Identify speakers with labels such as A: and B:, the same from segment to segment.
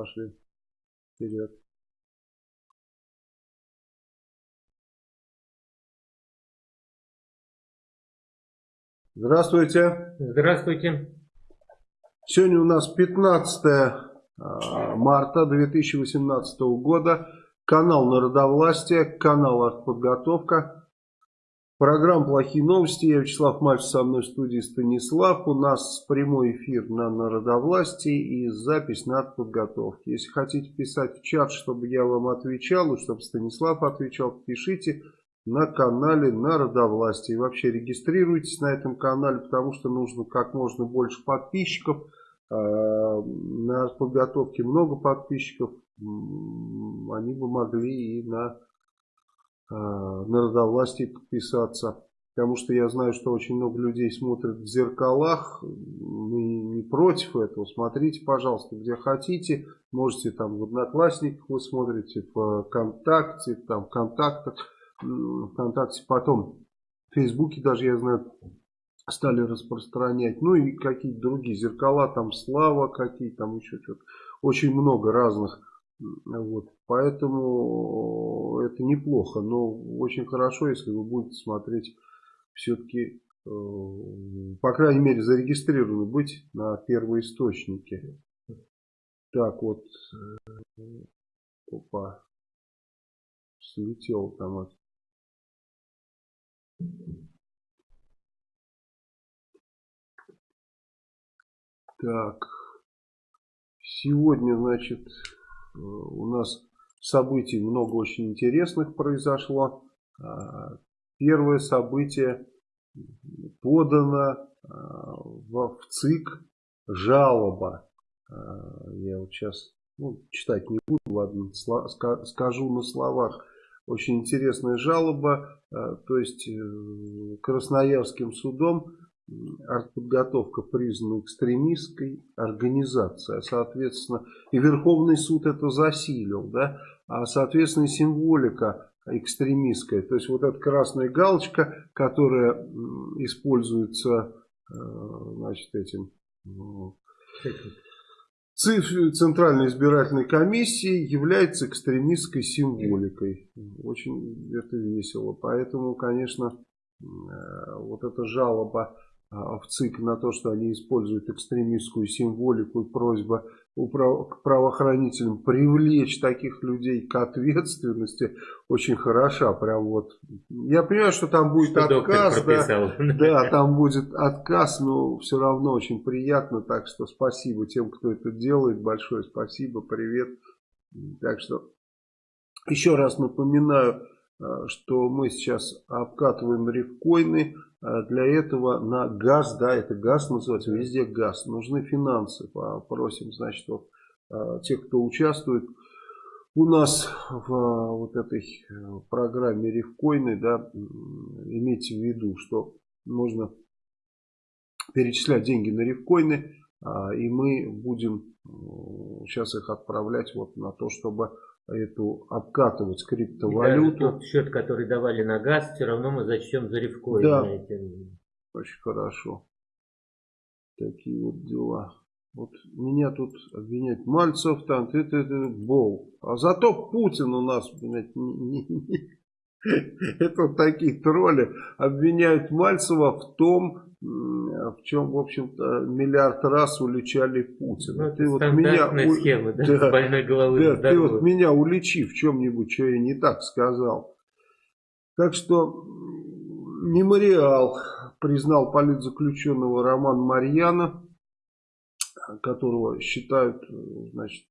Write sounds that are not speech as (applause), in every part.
A: пошли вперед. Здравствуйте.
B: Здравствуйте.
A: Сегодня у нас 15 а, марта 2018 года. Канал Народовластия, канал Артподготовка. Программа «Плохие новости». Я Вячеслав Мальцев, со мной в студии Станислав. У нас прямой эфир на Народовластии и запись на Артподготовке. Если хотите писать в чат, чтобы я вам отвечал, и чтобы Станислав отвечал, пишите на канале Народовластия. И вообще регистрируйтесь на этом канале, потому что нужно как можно больше подписчиков – Э, на подготовке много подписчиков, они бы могли и на э, народовластие подписаться. Потому что я знаю, что очень много людей смотрят в зеркалах. Мы не против этого. Смотрите, пожалуйста, где хотите. Можете там в Одноклассниках вы смотрите, в ВКонтакте, там в контактах, ВКонтакте. Потом в Фейсбуке даже, я знаю, стали распространять. Ну и какие-то другие зеркала, там Слава какие там еще что-то. Очень много разных. Вот. Поэтому это неплохо. Но очень хорошо, если вы будете смотреть все-таки, э, по крайней мере, зарегистрированы быть на первоисточнике. Так вот. Э, опа. Слетел там от Так, сегодня, значит, э, у нас событий много очень интересных произошло. А, первое событие подано а, в ЦИК жалоба. Я вот сейчас ну, читать не буду, ладно, скажу на словах. Очень интересная жалоба, то есть э, Красноярским судом артподготовка признана экстремистской организацией, а соответственно, и Верховный суд это засилил, да, а соответственно символика экстремистская, то есть вот эта красная галочка, которая используется, э, значит, этим Центральной избирательной комиссии является экстремистской символикой. Очень это весело. Поэтому, конечно, э, вот эта жалоба в ЦИК на то, что они используют экстремистскую символику и просьба к правоохранителям привлечь таких людей к ответственности очень хороша. Прям вот. Я понимаю, что там будет что отказ. Да, да, там будет отказ, но все равно очень приятно. Так что спасибо тем, кто это делает. Большое спасибо, привет. Так что еще раз напоминаю, что мы сейчас обкатываем рифкоины. Э, для этого на газ, да, это газ называется, везде газ. Нужны финансы. Попросим, значит, вот, э, тех, кто участвует у нас в вот этой программе рифкоины, да, имейте в виду, что можно перечислять деньги на рифкоины, и мы будем сейчас их отправлять вот на то, чтобы эту обкатывать криптовалюту.
B: Да, тот счет, который давали на газ, все равно мы зачтем за рифкоин.
A: Да, очень хорошо. Такие вот дела. Вот меня тут обвиняет Мальцев, там, ты, ты, ты, Бол. А зато Путин у нас, понимаете, не, не, не. (laughs) это вот такие тролли обвиняют Мальцева в том, в чем, в общем-то, миллиард раз уличали Путина.
B: Ну, ты вот меня, схема, да, (laughs) да, больной головы
A: да, ты вот меня уличи в чем-нибудь, что я не так сказал. Так что мемориал признал политзаключенного Роман Марьяна, которого считают, значит,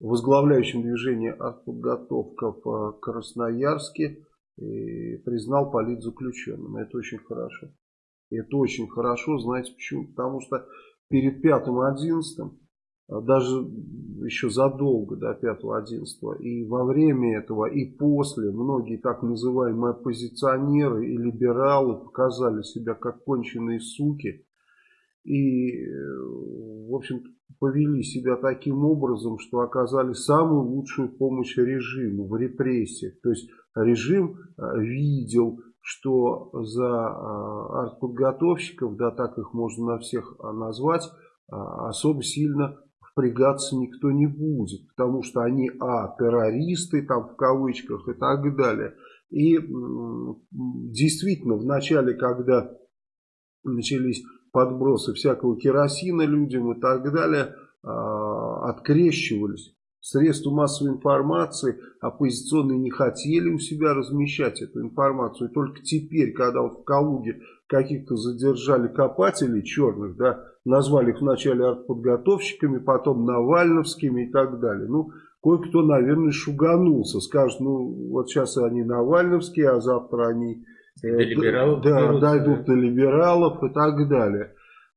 A: возглавляющим движение «Артподготовка» в Красноярске, и признал политзаключенным. Это очень хорошо. Это очень хорошо, знаете почему? Потому что перед 5-11, а даже еще задолго до 5-11, и во время этого, и после, многие так называемые оппозиционеры и либералы показали себя как конченые суки. И, в общем повели себя таким образом, что оказали самую лучшую помощь режиму в репрессиях. То есть режим э, видел что за артподготовщиков, да так их можно на всех а, назвать, а, особо сильно впрягаться никто не будет, потому что они, а, террористы, там, в кавычках и так далее. И действительно, в начале, когда начались подбросы всякого керосина людям и так далее, а, открещивались. Средства массовой информации оппозиционные не хотели у себя размещать эту информацию. И только теперь, когда в Калуге каких-то задержали копателей черных, да, назвали их вначале артподготовщиками, потом навальновскими и так далее. Ну, кое-кто, наверное, шуганулся. Скажет, ну, вот сейчас они навальновские, а завтра они
B: до либералов
A: да, дойдут до либералов и так далее.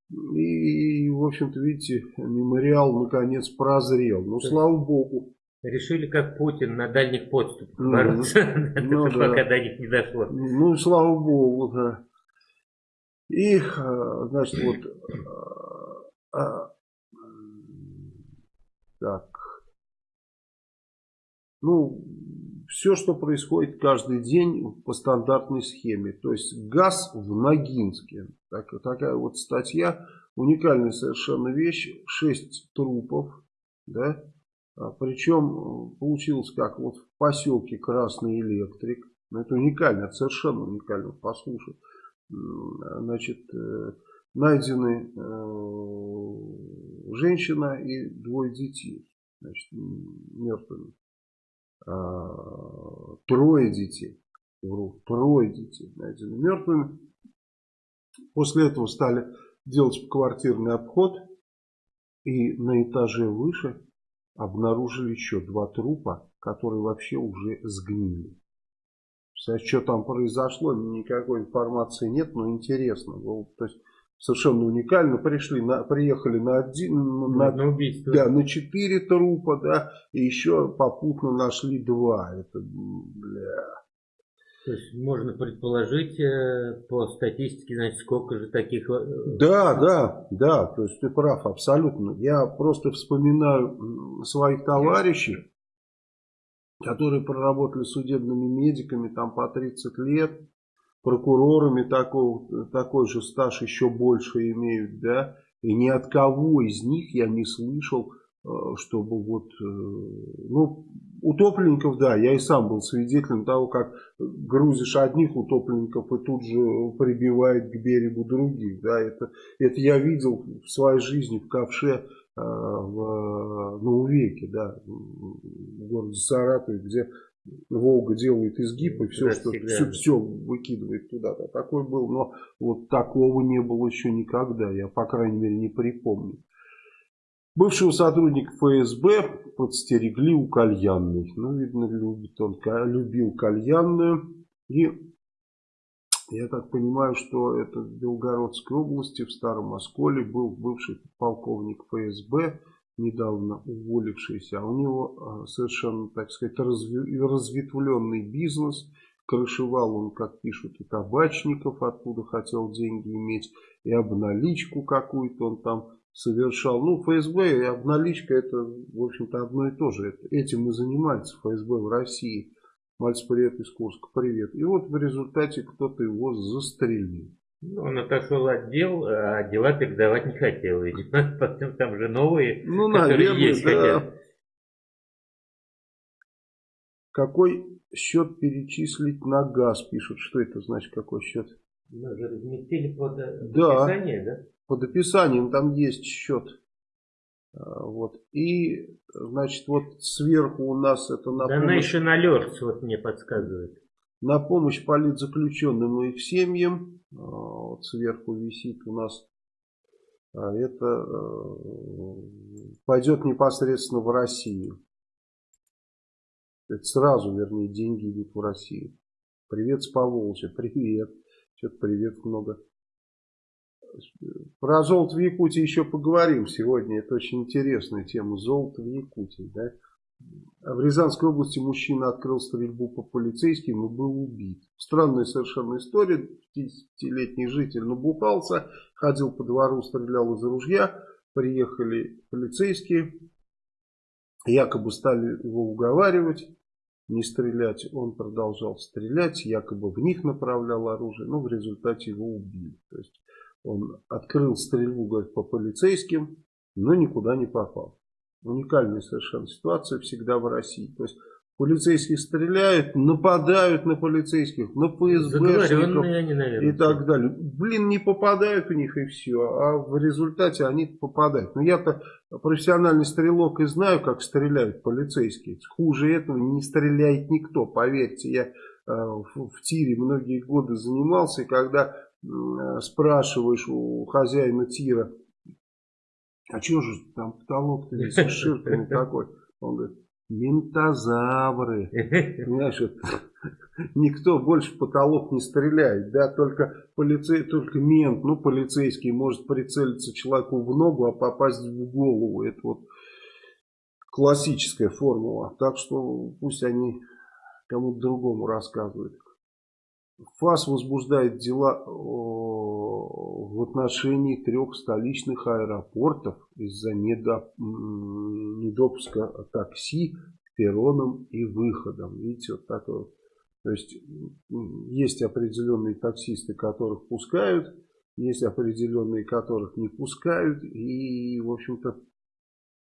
A: И, в общем-то, видите, мемориал наконец прозрел. Ну, слава богу.
B: Решили, как Путин, на дальних подступах (laughs) ну, бороться, ну, пока до них не дошло.
A: Ну, слава богу, да. И, а, значит, вот... А, а, так. Ну, все, что происходит каждый день по стандартной схеме. То есть газ в Ногинске. Так, такая вот статья. Уникальная совершенно вещь. Шесть трупов. Да? А, причем получилось как вот в поселке Красный Электрик. Ну, это уникально, это совершенно уникально. Послушай. Значит, э, найдены э, женщина и двое детей. Значит, мертвыми. А, трое детей. Вру, трое детей найдены мертвыми. После этого стали делать квартирный обход. И на этаже выше обнаружили еще два трупа, которые вообще уже сгнили. Что там произошло, никакой информации нет, но интересно. То есть совершенно уникально. Пришли на, приехали на один, на, на убийство. Да, на четыре трупа, да, и еще попутно нашли два. Это, бля.
B: То есть можно предположить э, по статистике, значит, сколько же таких... Э,
A: да, да, да, то есть ты прав, абсолютно. Я просто вспоминаю своих товарищей, которые проработали судебными медиками там по 30 лет, прокурорами такого, такой же стаж еще больше имеют, да, и ни от кого из них я не слышал, э, чтобы вот, э, ну, утопленников, да, я и сам был свидетелем того, как грузишь одних утопленников и тут же прибивает к берегу других, да, это, это я видел в своей жизни в ковше э, в, на Увеке, да, в городе Саратове, где Волга делает изгиб и все, что, все, все выкидывает туда. Да, такой был, но вот такого не было еще никогда, я по крайней мере не припомню. Бывшего сотрудника ФСБ подстерегли у кальянной. Ну, видно, любит он, любил кальянную. И я так понимаю, что это в Белгородской области, в Старом Осколе, был бывший полковник ФСБ недавно уволившийся, а у него а, совершенно, так сказать, разветвленный бизнес. Крышевал он, как пишут, и табачников, откуда хотел деньги иметь, и обналичку какую-то он там совершал. Ну, ФСБ и обналичка это, в общем-то, одно и то же. Этим и занимается ФСБ в России. Мальц, привет из Курска, привет. И вот в результате кто-то его застрелил.
B: Ну, он отошел от дел, а дела передавать не хотел, видимо. (laughs) Потом там же новые,
A: ну, которые наверное, есть да. хотят. Какой счет перечислить на газ, пишут. Что это значит, какой счет?
B: Мы же разместили под да, описание, да?
A: Под описанием там есть счет. А, вот. И, значит, вот сверху у нас это
B: на Donation Alerts вот мне подсказывает.
A: На помощь политзаключенным и их семьям. А, вот сверху висит у нас. А это э, пойдет непосредственно в Россию. Это сразу, вернее, деньги идут в Россию. Привет с Поволжья. Привет. Что-то привет много. Про золото в Якутии еще поговорим сегодня. Это очень интересная тема. Золото в Якутии. Да? В Рязанской области мужчина открыл стрельбу по полицейским и был убит. Странная совершенно история. 50-летний житель набухался, ходил по двору, стрелял из ружья. Приехали полицейские, якобы стали его уговаривать не стрелять. Он продолжал стрелять, якобы в них направлял оружие, но в результате его убили. То есть он открыл стрельбу говорит, по полицейским, но никуда не попал. Уникальная совершенно ситуация всегда в России. То есть полицейские стреляют, нападают на полицейских, на ФСБшников
B: они, наверное,
A: и так далее. Блин, не попадают у них и все, а в результате они попадают. Но я-то профессиональный стрелок и знаю, как стреляют полицейские. Хуже этого не стреляет никто, поверьте. Я э, в, в тире многие годы занимался, и когда э, спрашиваешь у хозяина тира, а что же там потолок-то весь ширками такой? Он говорит, Ментозавры. Вот, (laughs) никто больше в потолок не стреляет, да, только полицей, только мент, ну, полицейский может прицелиться человеку в ногу, а попасть в голову. Это вот классическая формула. Так что пусть они кому-то другому рассказывают. ФАС возбуждает дела в отношении трех столичных аэропортов из-за недопуска такси к перронам и выходам. Видите, вот так вот. То есть есть определенные таксисты, которых пускают, есть определенные, которых не пускают. И, в общем-то,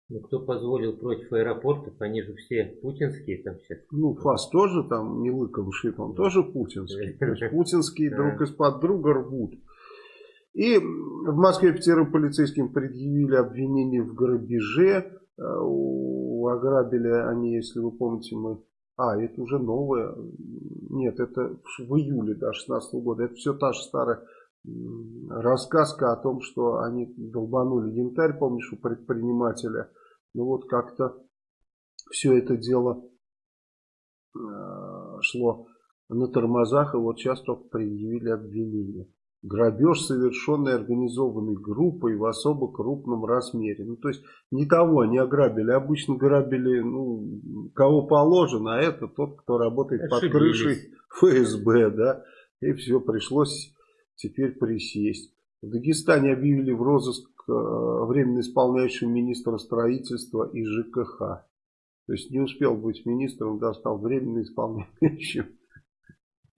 B: ну, кто позволил против аэропортов? Они же все путинские там сейчас.
A: Ну, ФАС тоже там не лыком шит, он тоже путинский. То есть (laughs) путинские друг из-под друга рвут. И в Москве пятерым полицейским предъявили обвинение в грабеже. Э, ограбили они, если вы помните, мы... А, это уже новое. Нет, это в июле да, 16 года. Это все та же старая рассказка о том, что они долбанули янтарь, помнишь, у предпринимателя. Ну вот как-то все это дело э, шло на тормозах, и вот сейчас только предъявили обвинение. Грабеж, совершенный организованной группой в особо крупном размере. Ну, то есть, не того они ограбили. Обычно грабили, ну, кого положено, а это тот, кто работает Ошибились. под крышей ФСБ, да. И все, пришлось теперь присесть. В Дагестане объявили в розыск э, временно исполняющего министра строительства и ЖКХ. То есть не успел быть министром, да, стал временно исполняющим.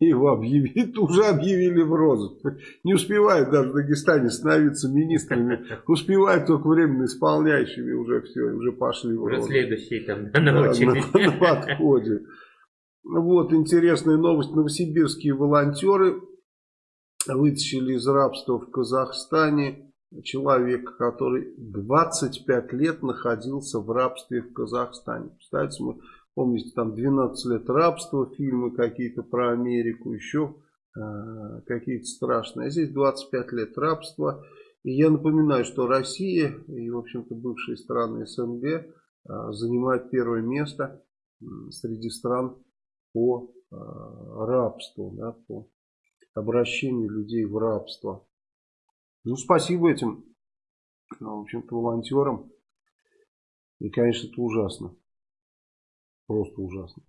A: Его объявили, уже объявили в розыск. Не успевает даже в Дагестане становиться министрами. Успевают только временно исполняющими. Уже все, уже пошли в розыск.
B: Следующий там на, на, на
A: подходе. Вот интересная новость. Новосибирские волонтеры вытащили из рабства в Казахстане человека, который 25 лет находился в рабстве в Казахстане. Представляете, мы помните, там 12 лет рабства, фильмы какие-то про Америку, еще э, какие-то страшные. А здесь 25 лет рабства. И я напоминаю, что Россия и, в общем-то, бывшие страны СНГ э, занимают первое место среди стран по э, рабству, да, по обращению людей в рабство. Ну, спасибо этим, ну, в общем-то, волонтерам. И, конечно, это ужасно. Просто ужасно.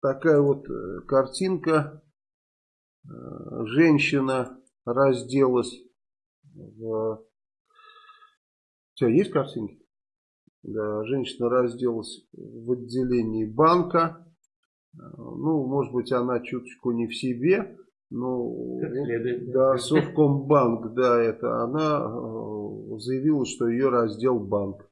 A: Такая вот э, картинка. Э, женщина разделась в... У есть картинки? Да, женщина разделась в отделении банка. Ну, может быть, она чуточку не в себе, но да, Совкомбанк, да, это она э, заявила, что ее раздел банк.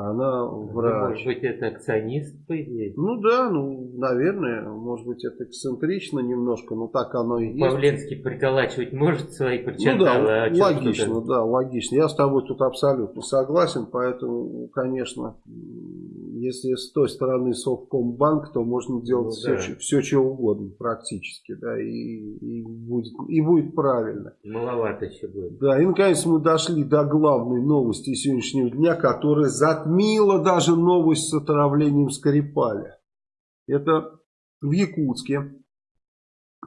A: Она ну, врач.
B: Может быть, это акционист, по идее?
A: Ну да, ну, наверное, может быть, это эксцентрично немножко, но так оно и есть.
B: Павленский приколачивать может свои
A: причиндалы? Ну да, а логично, да, логично. Я с тобой тут абсолютно согласен, поэтому, конечно, если с той стороны Совкомбанк, то можно делать ну, все, да. все, что угодно практически, да, и, и, будет, и будет правильно.
B: Маловато еще будет.
A: Да, и наконец мы дошли до главной новости сегодняшнего дня, которая затмила затмила даже новость с отравлением Скрипаля. Это в Якутске, э,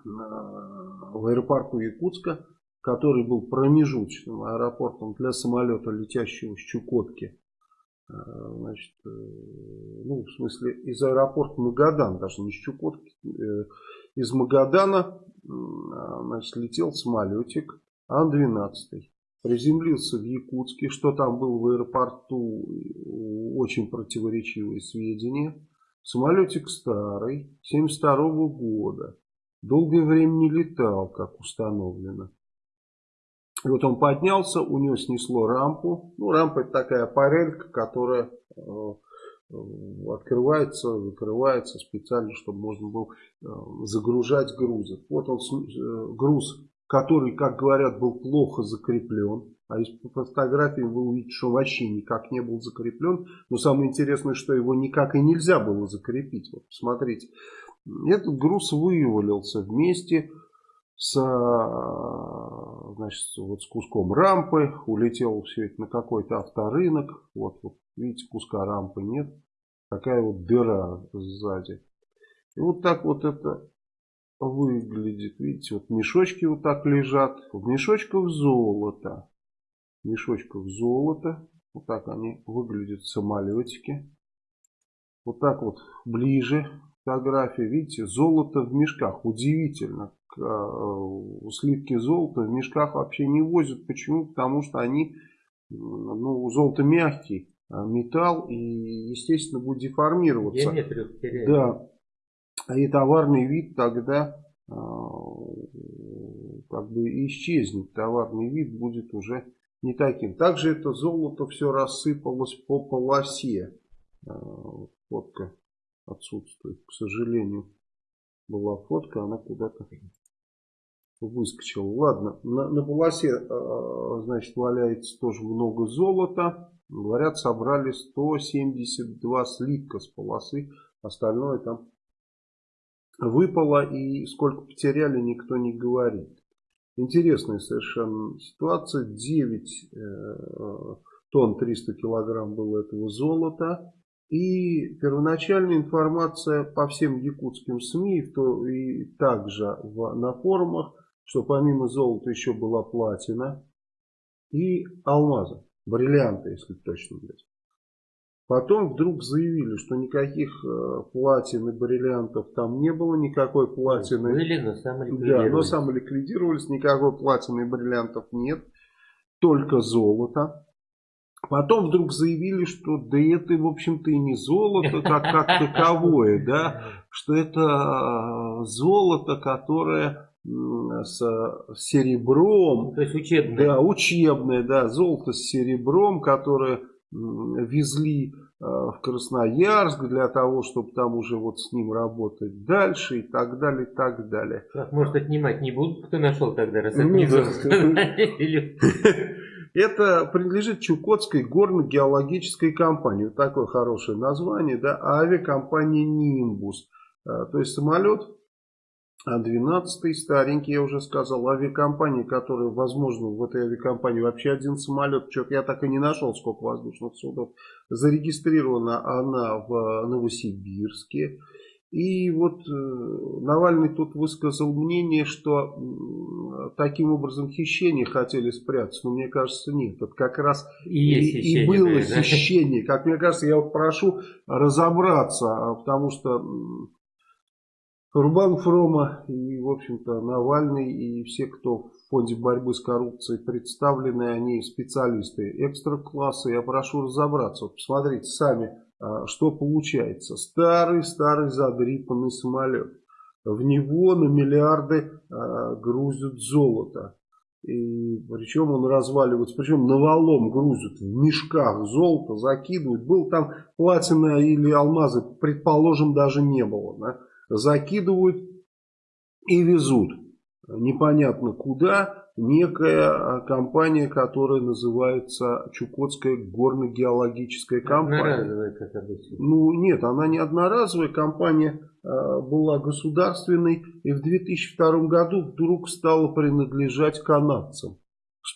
A: в аэропорту Якутска, который был промежуточным аэропортом для самолета, летящего с Чукотки. Э, значит, э, ну, в смысле, из аэропорта Магадан, даже не с Чукотки, из Магадана, значит, летел самолетик Ан-12 приземлился в Якутске, что там было в аэропорту, очень противоречивые сведения. Самолетик старый, 72 -го года, долгое время не летал, как установлено. И вот он поднялся, у него снесло рампу. Ну, рампа это такая парелька, которая э, открывается, закрывается специально, чтобы можно было э, загружать грузы. Вот он, э, груз, который, как говорят, был плохо закреплен. А из фотографии вы увидите, что вообще никак не был закреплен. Но самое интересное, что его никак и нельзя было закрепить. Вот посмотрите. Этот груз вывалился вместе с, значит, вот с куском рампы. Улетел все это на какой-то авторынок. Вот, вот видите, куска рампы нет. Такая вот дыра сзади. И вот так вот это выглядит. Видите, вот мешочки вот так лежат. В мешочках золото. В мешочках золото. Вот так они выглядят самолетики. Вот так вот ближе фотография. Видите, золото в мешках. Удивительно. Э, сливки золота в мешках вообще не возят. Почему? Потому что они, ну, золото мягкий а, металл и, естественно, будет деформироваться. Да. И товарный вид тогда э, как бы исчезнет. Товарный вид будет уже не таким. Также это золото все рассыпалось по полосе. Фотка отсутствует, к сожалению. Была фотка, она куда-то выскочила. Ладно, на, на полосе, э, значит, валяется тоже много золота. Говорят, собрали 172 слитка с полосы. Остальное там выпало и сколько потеряли, никто не говорит. Интересная совершенно ситуация. 9 э, тонн 300 килограмм было этого золота. И первоначальная информация по всем якутским СМИ то, и также в, на форумах, что помимо золота еще была платина и алмазы, бриллианты, если точно быть. Потом вдруг заявили, что никаких э, платин и бриллиантов там не было, никакой платины.
B: Были, но самоликвидировались.
A: Да, но самоликвидировались, никакой платины и бриллиантов нет, только золото. Потом вдруг заявили, что да это, в общем-то, и не золото как, как (laughs) таковое, да, что это э, золото, которое с серебром.
B: То есть учебное.
A: Да, учебное, да, золото с серебром, которое везли э, в Красноярск для того, чтобы там уже вот с ним работать дальше и так далее, и так далее.
B: Может, отнимать не будут, кто нашел тогда, раз ну, (laughs)
A: Это принадлежит Чукотской горно-геологической компании. Вот такое хорошее название, да, авиакомпания «Нимбус». Э, то есть самолет а 12 старенький, я уже сказал, авиакомпания, которая, возможно, в этой авиакомпании вообще один самолет, что-то я так и не нашел, сколько воздушных судов. Зарегистрирована она в Новосибирске. И вот э, Навальный тут высказал мнение, что таким образом хищение хотели спрятать. Но мне кажется, нет. Это как раз и, и, и было да, хищение. Как мне кажется, я вот прошу разобраться, а, потому что Рубан Фрома и, в общем-то, Навальный и все, кто в фонде борьбы с коррупцией представлены, они специалисты экстра-класса. Я прошу разобраться. Вот посмотрите сами, что получается. Старый-старый задрипанный самолет. В него на миллиарды а, грузят золото. И причем он разваливается, причем навалом грузят в мешках золото, закидывают. Был там платина или алмазы, предположим, даже не было. Да? закидывают и везут. Непонятно куда. Некая а, компания, которая называется Чукотская горно-геологическая компания.
B: Одноразовая, как обычно.
A: Ну нет, она не одноразовая. Компания э, была государственной и в 2002 году вдруг стала принадлежать канадцам.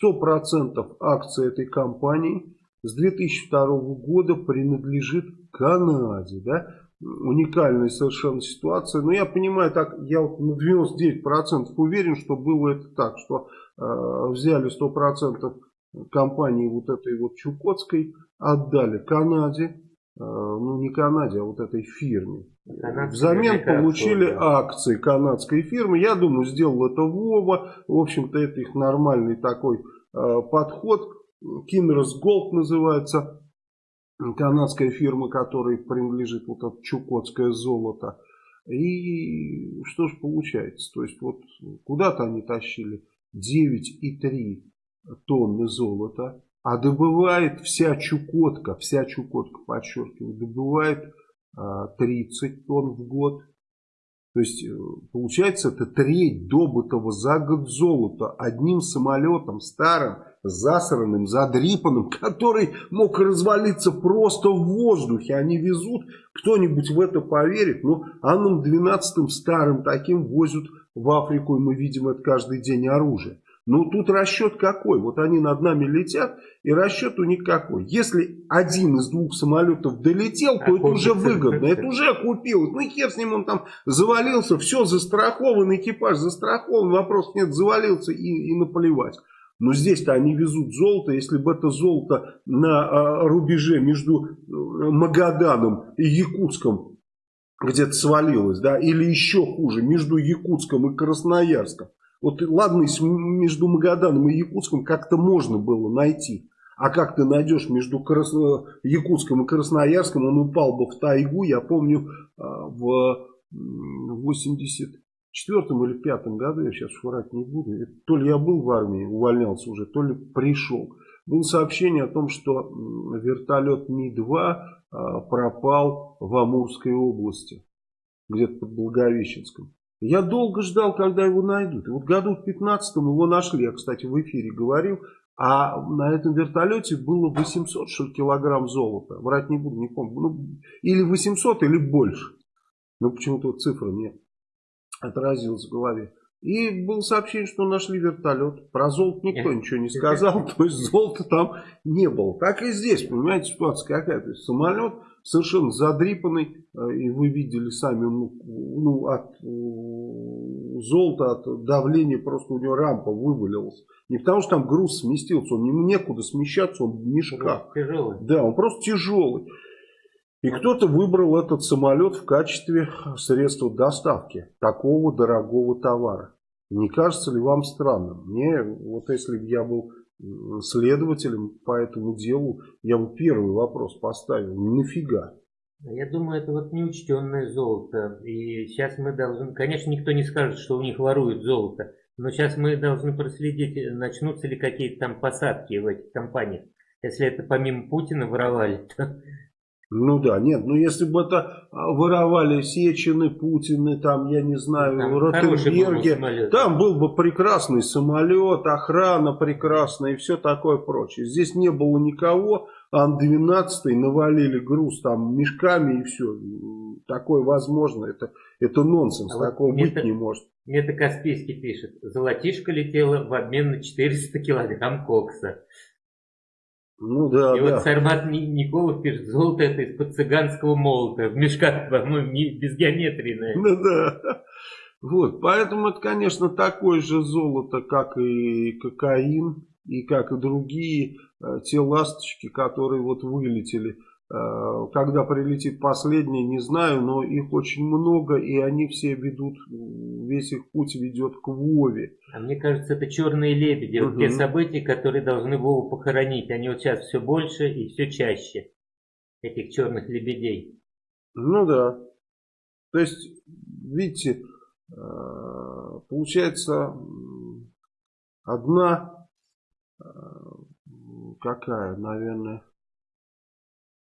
A: 100% акций этой компании с 2002 года принадлежит Канаде. Да? Уникальная совершенно ситуация. Но я понимаю, так я вот на 99% уверен, что было это так, что э, взяли 100% компании вот этой вот Чукотской, отдали Канаде, э, ну не Канаде, а вот этой фирме. Канадская Взамен получили акции канадской фирмы. Я думаю, сделал это Вова. В общем-то, это их нормальный такой э, подход. Кинрос Голд называется канадская фирма, которой принадлежит вот это чукотское золото. И что же получается? То есть вот куда-то они тащили 9,3 тонны золота, а добывает вся Чукотка, вся Чукотка, подчеркиваю, добывает 30 тонн в год. То есть, э, получается, это треть добытого за год золота одним самолетом старым, засранным, задрипанным, который мог развалиться просто в воздухе. Они везут, кто-нибудь в это поверит. Но Анном 12 старым таким возят в Африку, и мы видим это каждый день оружие. Ну, тут расчет какой? Вот они над нами летят, и расчет у них какой? Если один из двух самолетов долетел, то это уже выгодно, это уже окупилось. Ну, хер с ним, он там завалился, все, застрахован, экипаж застрахован, вопрос нет, завалился и, и наплевать. Но здесь-то они везут золото, если бы это золото на а, рубеже между э, Магаданом и Якутском где-то свалилось, да, или еще хуже, между Якутском и Красноярском. Вот ладно, между Магаданом и Якутском как-то можно было найти. А как ты найдешь между Красно... Э, Якутском и Красноярском, он упал бы в тайгу, я помню, а, в 80 четвертом или пятом году, я сейчас врать не буду, то ли я был в армии, увольнялся уже, то ли пришел. Было сообщение о том, что вертолет Ми-2 а, пропал в Амурской области, где-то под Благовещенском. Я долго ждал, когда его найдут. И вот году в 15-м его нашли. Я, кстати, в эфире говорил. А на этом вертолете было 800 что килограмм золота. Врать не буду, не помню. Ну, или 800, или больше. Но почему-то цифры нет отразилась в голове. И было сообщение, что нашли вертолет. Про золото никто (laughs) ничего не сказал. То есть золота там не было. Так и здесь, понимаете, ситуация какая. То есть самолет совершенно задрипанный. Э, и вы видели сами, ну, ну от э, золота, от давления просто у него рампа вывалилась. Не потому что там груз сместился, он ему некуда смещаться, он в мешках.
B: Тяжелый.
A: Да, он просто тяжелый. И кто-то выбрал этот самолет в качестве средства доставки такого дорогого товара. Не кажется ли вам странным? Мне, вот если бы я был следователем по этому делу, я бы первый вопрос поставил. Нафига?
B: Я думаю, это вот неучтенное золото. И сейчас мы должны... Конечно, никто не скажет, что у них воруют золото. Но сейчас мы должны проследить, начнутся ли какие-то там посадки в этих компаниях. Если это помимо Путина воровали, то
A: ну да, нет, ну если бы это а, воровали Сечины, Путины, там, я не знаю, там Ротенберги, там был бы прекрасный самолет, охрана прекрасная и все такое прочее. Здесь не было никого, Ан-12 навалили груз там мешками и все. Такое возможно, это, это нонсенс, а такого вот быть не может.
B: Мне это Каспийский пишет, золотишко летело в обмен на 400 килограмм кокса.
A: Ну да,
B: И да. вот Сармат Николов пишет, золото это из-под цыганского молота, в мешках, по-моему, без геометрии, наверное.
A: Ну да. Вот, поэтому это, конечно, такое же золото, как и кокаин, и как и другие э, те ласточки, которые вот вылетели когда прилетит последний, не знаю, но их очень много, и они все ведут, весь их путь ведет к Вове.
B: А мне кажется, это черные лебеди, угу. вот те события, которые должны Вову похоронить, они вот сейчас все больше и все чаще, этих черных лебедей.
A: Ну да. То есть, видите, э, получается, одна, э, какая, наверное,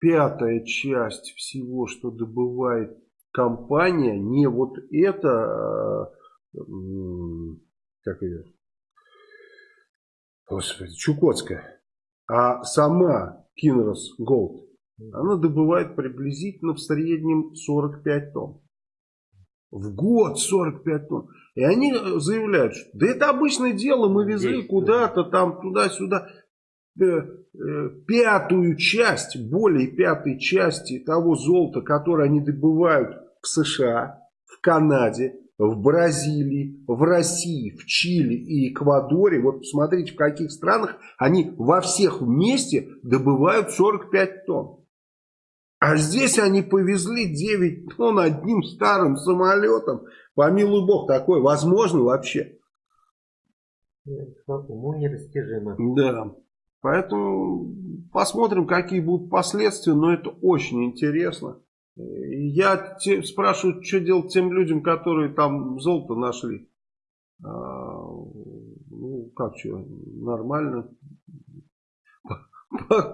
A: пятая часть всего, что добывает компания, не вот это, а, как ее, господи, Чукотская, а сама Кинрос Голд, она добывает приблизительно в среднем 45 тонн. В год 45 тонн. И они заявляют, что да это обычное дело, мы везли куда-то там, туда-сюда. Э, пятую часть, более пятой части того золота, которое они добывают в США, в Канаде, в Бразилии, в России, в Чили и Эквадоре. Вот посмотрите, в каких странах они во всех вместе добывают 45 тонн. А здесь они повезли 9 тонн одним старым самолетом. Помилуй бог, такое возможно вообще?
B: Уму нерастяжимо.
A: Да. Поэтому посмотрим, какие будут последствия, но это очень интересно. Я те, спрашиваю, что делать тем людям, которые там золото нашли. А, ну, как что, нормально.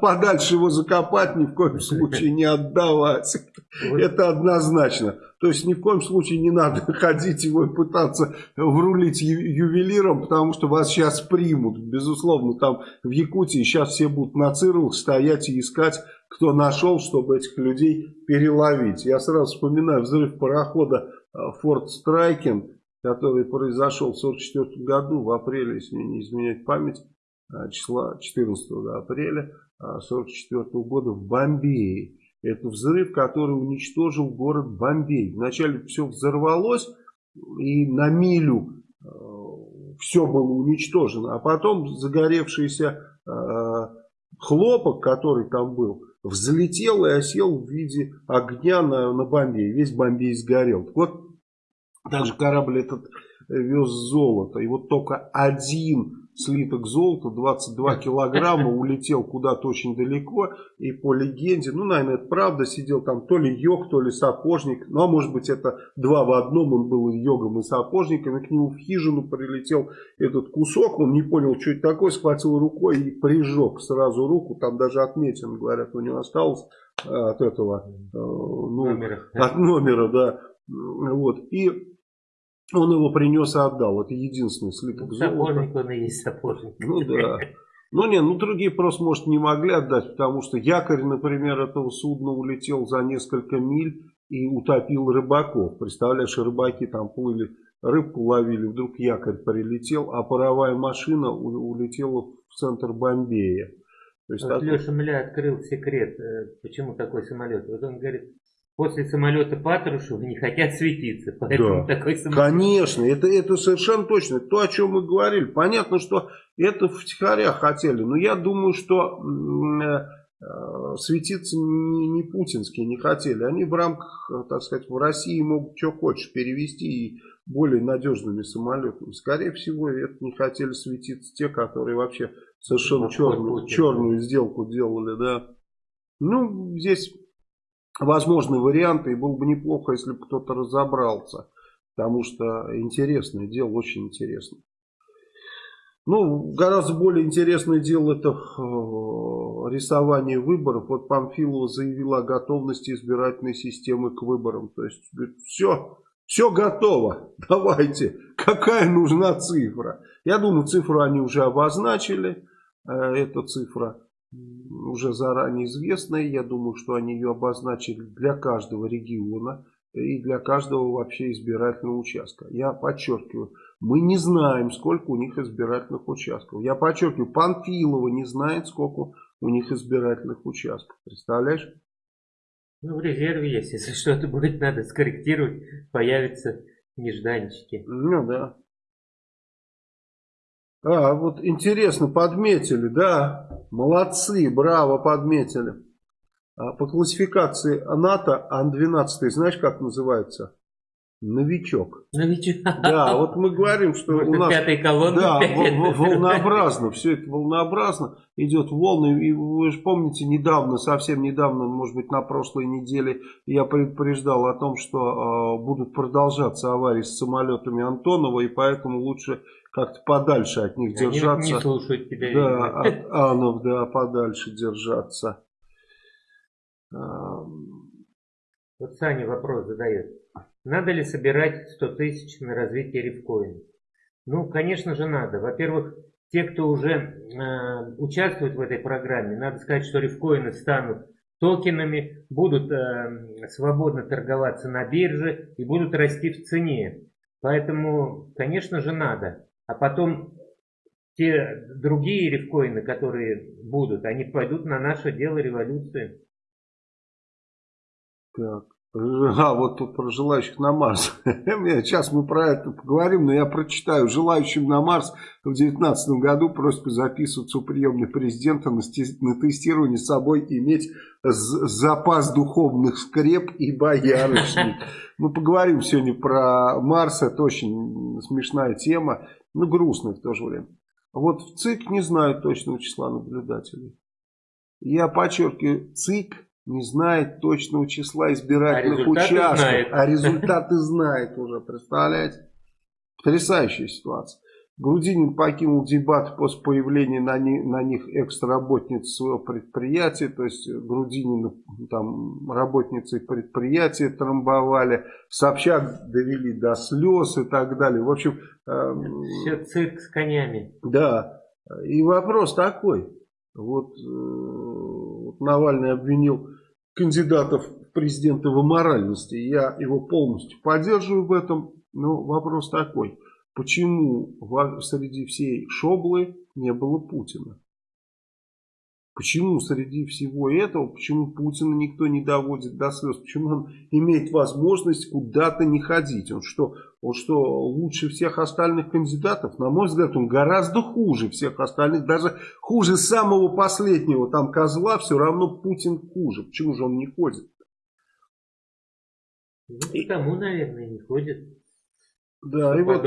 A: Подальше его закопать, ни в коем случае не отдавать. Это однозначно. То есть ни в коем случае не надо (laughs) ходить его и пытаться врулить ювелиром, потому что вас сейчас примут. Безусловно, там в Якутии сейчас все будут на цирлах стоять и искать, кто нашел, чтобы этих людей переловить. Я сразу вспоминаю взрыв парохода Форт Страйкен, который произошел в 1944 году, в апреле, если не изменять память, числа 14 апреля 1944 а, года в Бомбее. Это взрыв, который уничтожил город Бомбей. Вначале все взорвалось, и на милю э, все было уничтожено. А потом загоревшийся э, хлопок, который там был, взлетел и осел в виде огня на, на Бомбей. Весь Бомбей сгорел. Вот также корабль этот вез золото. И вот только один слиток золота, 22 килограмма, улетел куда-то очень далеко. И по легенде, ну, наверное, это правда, сидел там то ли йог, то ли сапожник. Ну, а может быть, это два в одном, он был и йогом, и сапожником. И к нему в хижину прилетел этот кусок, он не понял, что это такое, схватил рукой и прижег сразу руку. Там даже отметин, говорят, у него осталось э, от этого, э, ну, номера. от номера, да. Вот. И он его принес и отдал. Это единственный слиток ну, золота.
B: Сапожник он и есть сапожник.
A: Ну да. Ну не, ну другие просто, может, не могли отдать, потому что якорь, например, этого судна улетел за несколько миль и утопил рыбаков. Представляешь, рыбаки там плыли, рыбку ловили, вдруг якорь прилетел, а паровая машина улетела в центр Бомбея.
B: То есть вот так... Леша Мля открыл секрет, э, почему такой самолет. Вот он говорит, после самолета Патрушева не хотят светиться.
A: Поэтому да, такой самолет... Конечно, это, это совершенно точно. То, о чем мы говорили. Понятно, что это втихаря хотели. Но я думаю, что э, светиться не, не путинские не хотели. Они в рамках, так сказать, в России могут что хочешь перевести и более надежными самолетами. Скорее всего, это не хотели светиться те, которые вообще совершенно черную, черную сделку делали. Да. Ну, здесь возможны варианты, и было бы неплохо, если бы кто-то разобрался. Потому что интересное дело, очень интересно. Ну, гораздо более интересное дело это э, рисование выборов. Вот Памфилова заявила о готовности избирательной системы к выборам. То есть, говорит, все, все готово, давайте, какая нужна цифра. Я думаю, цифру они уже обозначили, э, эта цифра уже заранее известная. Я думаю, что они ее обозначили для каждого региона и для каждого вообще избирательного участка. Я подчеркиваю, мы не знаем, сколько у них избирательных участков. Я подчеркиваю, Панфилова не знает, сколько у них избирательных участков. Представляешь?
B: Ну, в резерве есть. Если что-то будет надо скорректировать, появятся нежданчики.
A: Ну, да. А, вот интересно, подметили, да, молодцы, браво, подметили. А, по классификации НАТО Ан-12, знаешь, как называется? Новичок.
B: Новичок.
A: Да, вот мы говорим, что у нас...
B: Пятой колонны.
A: Да, волнообразно, все это волнообразно, идет волны. И вы же помните, недавно, совсем недавно, может быть, на прошлой неделе, я предупреждал о том, что э, будут продолжаться аварии с самолетами Антонова, и поэтому лучше как-то подальше от них Они держаться.
B: не слушают тебя.
A: Да, от анов, да, подальше держаться.
B: Вот Саня вопрос задает. Надо ли собирать 100 тысяч на развитие рифкоина? Ну, конечно же, надо. Во-первых, те, кто уже э, участвует в этой программе, надо сказать, что рифкоины станут токенами, будут э, свободно торговаться на бирже и будут расти в цене. Поэтому, конечно же, надо. А потом те другие рифкоины, которые будут, они пойдут на наше дело революции.
A: Так. А, вот тут про желающих на Марс. (laughs) Сейчас мы про это поговорим, но я прочитаю. Желающим на Марс в 2019 году просьба записываться у приемных президента на тестирование с собой иметь запас духовных скреп и боярышник. (laughs) Мы поговорим сегодня про Марс. Это очень смешная тема, но грустная в то же время. Вот в ЦИК не знают точного числа наблюдателей. Я подчеркиваю, ЦИК не знает точного числа избирательных а участков, знает. а результаты знает уже, представляете? Потрясающая ситуация. Грудинин покинул дебат после появления на, ни, на них экс-работницы своего предприятия, то есть Грудинин там работницы предприятия трамбовали, Собчак довели до слез и так далее. В общем...
B: Э, Все цирк с конями.
A: Да, и вопрос такой, вот, э, вот Навальный обвинил кандидатов в президенты в аморальности, я его полностью поддерживаю в этом, но вопрос такой – Почему среди всей шоблы не было Путина? Почему среди всего этого, почему Путина никто не доводит до слез? Почему он имеет возможность куда-то не ходить? Он что, он что, лучше всех остальных кандидатов? На мой взгляд, он гораздо хуже всех остальных. Даже хуже самого последнего там козла, все равно Путин хуже. Почему же он не ходит?
B: Ну, потому, наверное, не ходит.
A: Да, и вот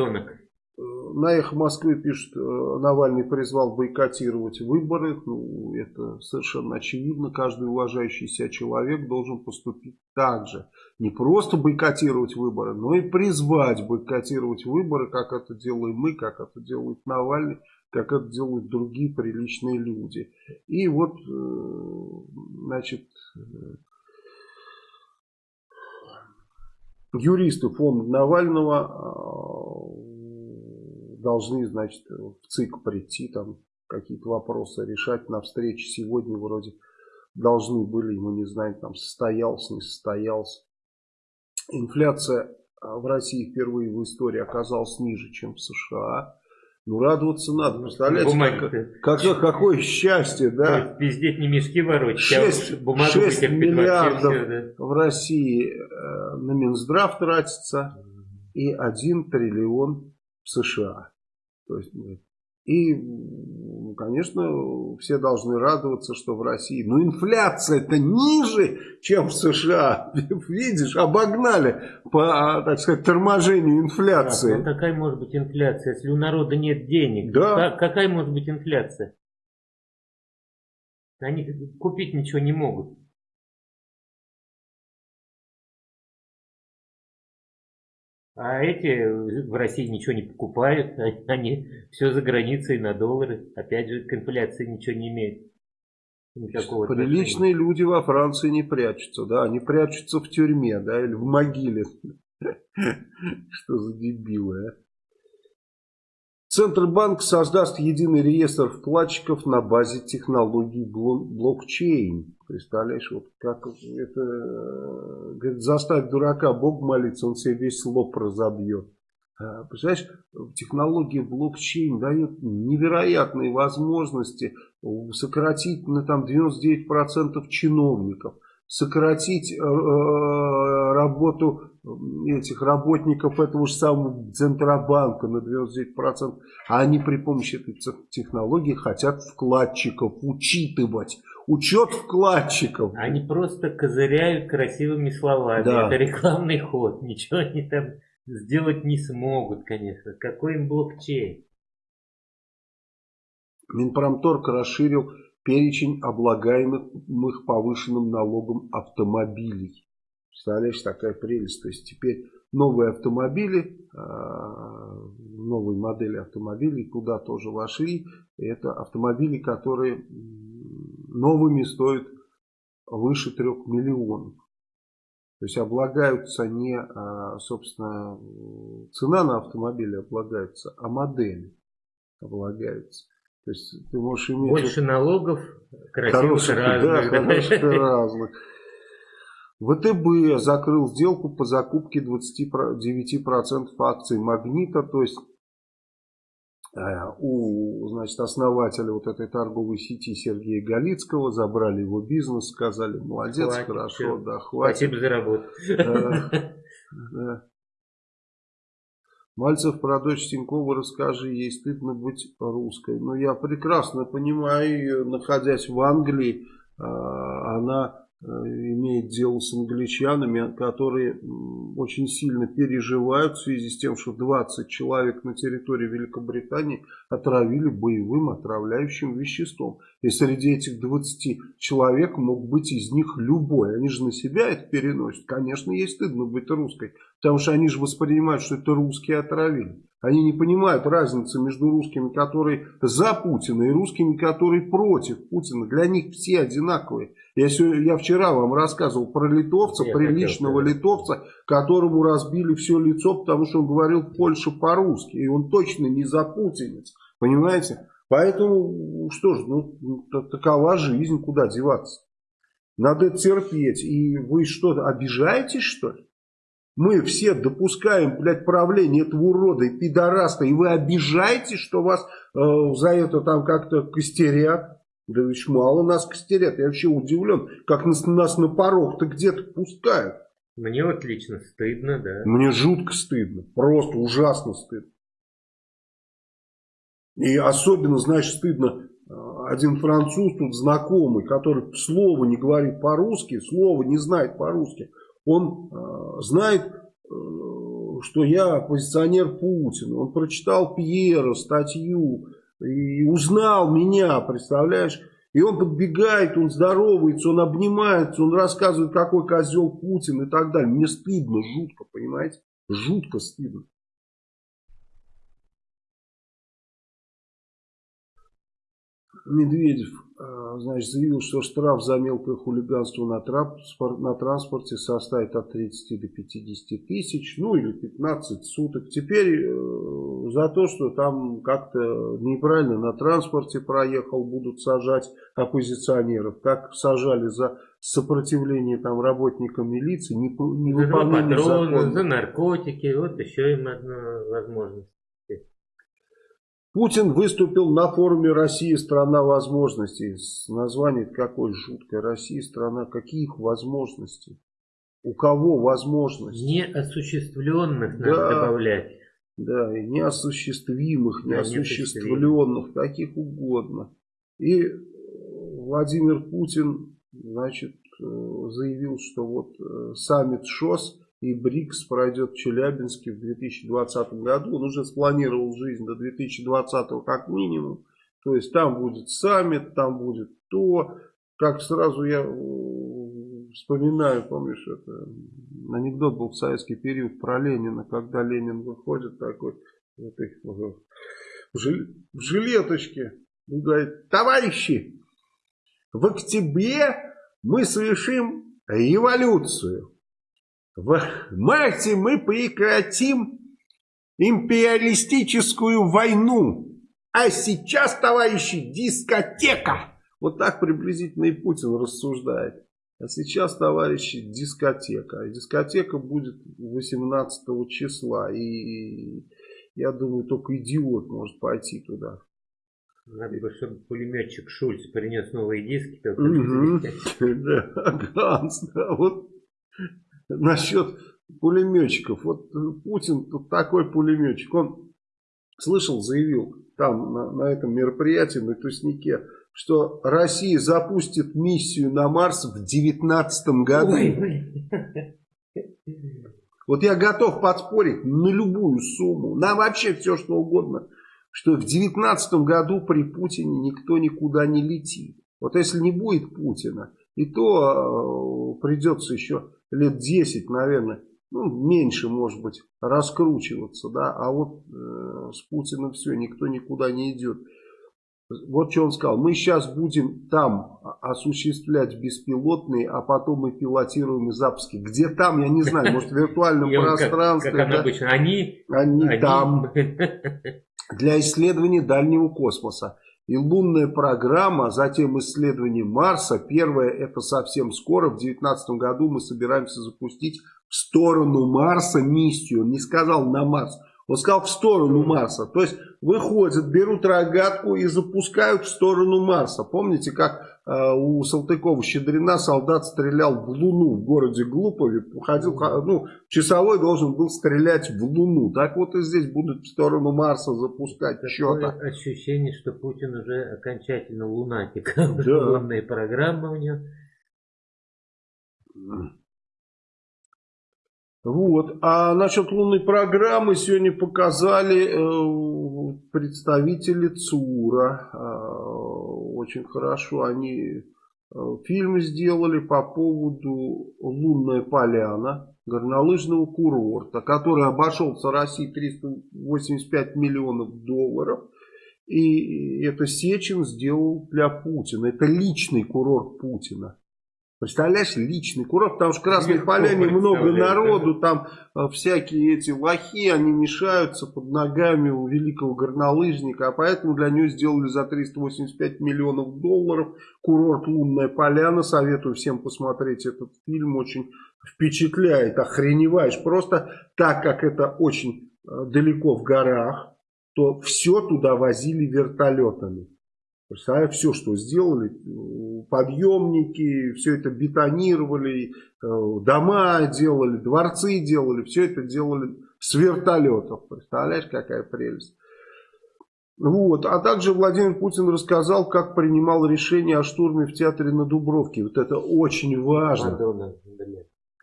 A: на эхо Москвы пишет, э, Навальный призвал бойкотировать выборы. Ну, это совершенно очевидно. Каждый уважающий себя человек должен поступить так же. Не просто бойкотировать выборы, но и призвать бойкотировать выборы, как это делаем мы, как это делает Навальный, как это делают другие приличные люди. И вот, э, значит, юристы фонда Навального э, должны, значит, в ЦИК прийти, там какие-то вопросы решать на встрече сегодня вроде должны были, мы не знаем, там состоялся, не состоялся. Инфляция в России впервые в истории оказалась ниже, чем в США. Ну, радоваться надо. Представляете, как, как, какое счастье, да?
B: Везде не мешки ворочать,
A: 6, а 6 миллиардов все, да? в России э, на Минздрав тратится и 1 триллион в США. То есть, и ну, конечно, все должны радоваться, что в России, ну, инфляция-то ниже, чем в США. (laughs) Видишь, обогнали по, так сказать, торможению инфляции.
B: Так, ну, какая может быть инфляция, если у народа нет денег? Да. Как, какая может быть инфляция? Они купить ничего не могут. А эти в России ничего не покупают, (laughs) они все за границей на доллары. Опять же, к инфляции ничего не имеют.
A: Никакого Приличные отношения. люди во Франции не прячутся, да, они прячутся в тюрьме, да, или в могиле. (laughs) Что за дебилы, а? Центробанк создаст единый реестр вкладчиков на базе технологий блокчейн. Представляешь, вот как это, говорит, заставить дурака Бог молиться, он себе весь лоб разобьет. А, представляешь, технология блокчейн дает невероятные возможности сократить на там 99% чиновников, сократить э, э, работу этих работников этого же самого Центробанка на 99%. А они при помощи этой технологии хотят вкладчиков учитывать. Учет вкладчиков.
B: Они просто козыряют красивыми словами. Да. Это рекламный ход. Ничего они там сделать не смогут, конечно. Какой им блокчейн?
A: Минпромторг расширил перечень облагаемых повышенным налогом автомобилей. Представляешь, такая прелесть. То есть теперь новые автомобили, а, новые модели автомобилей туда тоже вошли. Это автомобили, которые новыми стоят выше 3 миллионов. То есть облагаются не, а, собственно, цена на автомобиль облагается, а модели облагаются. То есть ты можешь иметь...
B: Больше налогов, красивых разных.
A: Да, хороших (laughs) разных. ВТБ закрыл сделку по закупке 29% акций Магнита, то есть э, у значит, основателя вот этой торговой сети Сергея Галицкого забрали его бизнес, сказали, молодец, хватит, хорошо, все. да, хватит.
B: Спасибо за работу. Да,
A: Мальцев про дочь Тинькова расскажи, ей стыдно быть русской. Но я прекрасно понимаю ее, находясь в Англии, э, она Э, имеет дело с англичанами, которые очень сильно переживают в связи с тем, что 20 человек на территории Великобритании отравили боевым отравляющим веществом. И среди этих 20 человек мог быть из них любой. Они же на себя это переносят. Конечно, ей стыдно быть русской. Потому что они же воспринимают, что это русские отравили. Они не понимают разницы между русскими, которые за Путина, и русскими, которые против Путина. Для них все одинаковые. Я, сегодня, я вчера вам рассказывал про литовца, я приличного хотел, литовца, которому разбили все лицо, потому что он говорил в Польше по-русски. И он точно не за путинец. Понимаете? Поэтому, что ж, ну, такова жизнь, куда деваться. Надо терпеть. И вы что, обижаетесь, что ли? Мы все допускаем, блядь, правление этого урода и пидораста, и вы обижаетесь, что вас э, за это там как-то костерят. Да ведь мало нас костерят. Я вообще удивлен, как нас, нас на порог-то где-то пускают.
B: Мне вот лично стыдно, да.
A: Мне жутко стыдно. Просто ужасно стыдно. И особенно, знаешь, стыдно э, один француз тут знакомый, который слова не говорит по-русски, слова не знает по-русски он э, знает, э, что я оппозиционер Путина. Он прочитал Пьера, статью и узнал меня, представляешь? И он подбегает, он здоровается, он обнимается, он рассказывает, какой козел Путин и так далее. Мне стыдно, жутко, понимаете? Жутко стыдно. Медведев значит, заявил, что штраф за мелкое хулиганство на, транспорт, на транспорте составит от 30 до 50 тысяч, ну или 15 суток. Теперь э, за то, что там как-то неправильно на транспорте проехал, будут сажать оппозиционеров. Как сажали за сопротивление там работникам милиции, не, не
B: выполнение закона. За наркотики, вот еще им одна возможность.
A: Путин выступил на форуме «Россия – страна возможностей». Название какое жуткое. Россия – страна каких возможностей? У кого возможности?
B: Неосуществленных надо да, добавлять.
A: Да, и неосуществимых, неосуществленных, каких угодно. И Владимир Путин, значит, э, заявил, что вот э, саммит ШОС – и БРИКС пройдет в Челябинске в 2020 году. Он уже спланировал жизнь до 2020 как минимум. То есть там будет саммит, там будет то. Как сразу я э, вспоминаю, помнишь, это анекдот был в советский период про Ленина, когда Ленин выходит такой в, этой, в жилеточке и говорит, товарищи, в октябре мы совершим революцию. В марте мы прекратим империалистическую войну. А сейчас, товарищи, дискотека. Вот так приблизительно и Путин рассуждает. А сейчас, товарищи, дискотека. Дискотека будет 18 числа. И я думаю, только идиот может пойти туда.
B: Надо бы, чтобы пулеметчик Шульц принес новые диски. (laughs)
A: Да, Ганс, да, вот насчет пулеметчиков. Вот Путин тут такой пулеметчик. Он слышал, заявил там на, на этом мероприятии, на Туснике, что Россия запустит миссию на Марс в 2019 году. Ой. Вот я готов подспорить на любую сумму, на вообще все что угодно, что в 2019 году при Путине никто никуда не летит. Вот если не будет Путина, и то э, придется еще лет 10, наверное, ну, меньше, может быть, раскручиваться, да, а вот э, с Путиным все, никто никуда не идет. Вот что он сказал, мы сейчас будем там осуществлять беспилотные, а потом и пилотируемые запуски. Где там, я не знаю, может в виртуальном пространстве.
B: Как, обычно, они?
A: Они там. (laughs) Для исследования дальнего космоса и лунная программа, затем исследование Марса. Первое это совсем скоро, в 2019 году мы собираемся запустить в сторону Марса миссию. Он не сказал на Марс, он сказал в сторону Марса. То есть выходят, берут рогатку и запускают в сторону Марса. Помните, как э, у Салтыкова-Щедрина солдат стрелял в Луну в городе Глупове? Ходил, ну, часовой должен был стрелять в Луну. Так вот и здесь будут в сторону Марса запускать что-то.
B: ощущение, что Путин уже окончательно лунатик. Да. Лунные программы у него.
A: Вот. А насчет лунной программы сегодня показали э, представители ЦУРа. Э, очень хорошо они фильм сделали по поводу «Лунная поляна», горнолыжного курорта, который обошелся России 385 миллионов долларов. И это Сечин сделал для Путина. Это личный курорт Путина. Представляешь, личный курорт, потому что в Красной Поляне много народу, там э, всякие эти лохи, они мешаются под ногами у великого горнолыжника, а поэтому для него сделали за 385 миллионов долларов курорт Лунная Поляна. Советую всем посмотреть этот фильм, очень впечатляет, охреневаешь. Просто так как это очень э, далеко в горах, то все туда возили вертолетами. Представляю, все, что сделали, подъемники, все это бетонировали, э, дома делали, дворцы делали, все это делали с вертолетов. Представляешь, какая прелесть. Вот. А также Владимир Путин рассказал, как принимал решение о штурме в театре на Дубровке. Вот это очень важно. Мадонна,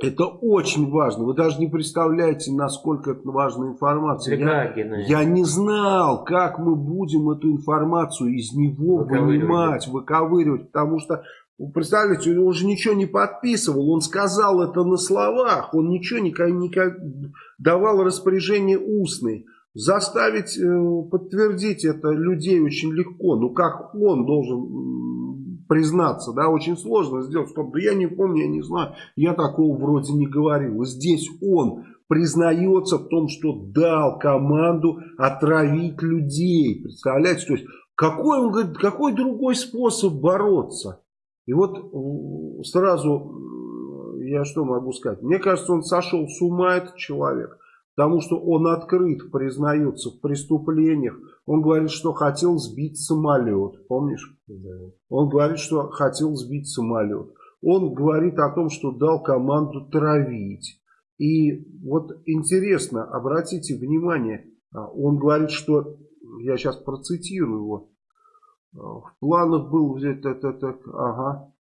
A: это очень важно. Вы даже не представляете, насколько это важная информация. Я, я не знал, как мы будем эту информацию из него вынимать, выковыривать. Потому что, представляете, он уже ничего не подписывал. Он сказал это на словах. Он ничего не, не давал распоряжение устные. Заставить э, подтвердить это людей очень легко. Ну как он должен признаться, да, очень сложно сделать. Стоп, да я не помню, я не знаю, я такого вроде не говорил. Здесь он признается в том, что дал команду отравить людей. Представляете, то есть какой, он говорит, какой другой способ бороться? И вот сразу я что могу сказать? Мне кажется, он сошел с ума, этот человек. Потому что он открыт признается в преступлениях. Он говорит, что хотел сбить самолет. Помнишь? Да. Он говорит, что хотел сбить самолет. Он говорит о том, что дал команду травить. И вот интересно, обратите внимание, а, он говорит, что, я сейчас процитирую его, а, в планах был взять, это, это, ага.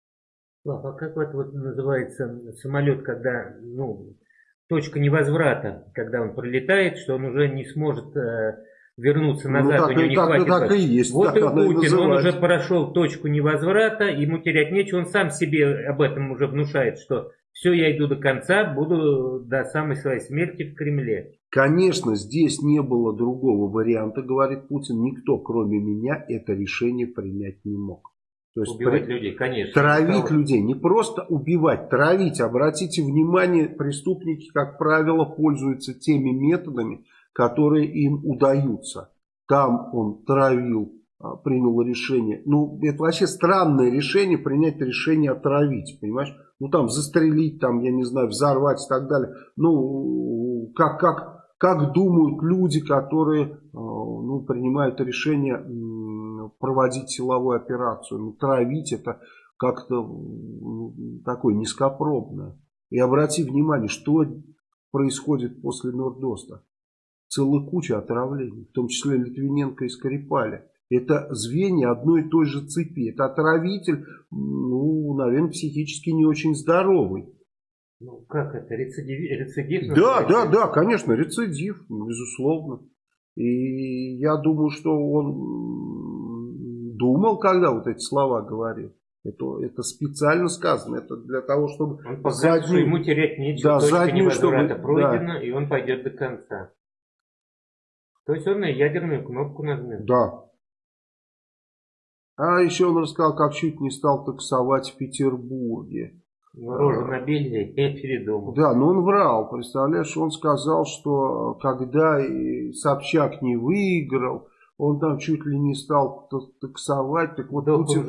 B: А как вот, вот называется самолет, когда, ну, точка невозврата, когда он пролетает, что он уже не сможет э, вернуться ну, назад, ну, так, у него не так, хватит. Так и есть, вот и Путин, он уже прошел точку невозврата, ему терять нечего, он сам себе об этом уже внушает, что все, я иду до конца, буду до самой своей смерти в Кремле.
A: Конечно, здесь не было другого варианта, говорит Путин, никто кроме меня это решение принять не мог.
B: То есть убивать при... людей, конечно.
A: Травить людей. Не просто убивать, травить. Обратите внимание, преступники, как правило, пользуются теми методами, которые им удаются. Там он травил, а, принял решение. Ну, это вообще странное решение, принять решение отравить, понимаешь? Ну, там, застрелить, там, я не знаю, взорвать и так далее. Ну, как, как, как думают люди, которые, а, ну, принимают решение проводить силовую операцию. Ну, травить это как-то ну, такое низкопробное. И обрати внимание, что происходит после Нордоста. Целая куча отравлений, в том числе Литвиненко и Скрипаля. Это звенья одной и той же цепи. Это отравитель, ну, наверное, психически не очень здоровый.
B: Ну, как это? Рецидив? рецидив
A: да, да, да, конечно, рецидив, безусловно. И я думаю, что он думал, когда вот эти слова говорил. Это, это специально сказано. Это для того, чтобы...
B: Он показывает, заднюю, что ему терять нечего. Да, заднюю, чтобы... пройдена, да. и он пойдет до конца. То есть он на ядерную кнопку нажмет.
A: Да. А еще он рассказал, как чуть не стал таксовать в Петербурге.
B: Рожу набили и передумал.
A: Да, но он врал, представляешь, он сказал, что когда Собчак не выиграл, он там чуть ли не стал таксовать. Так вот, Путин,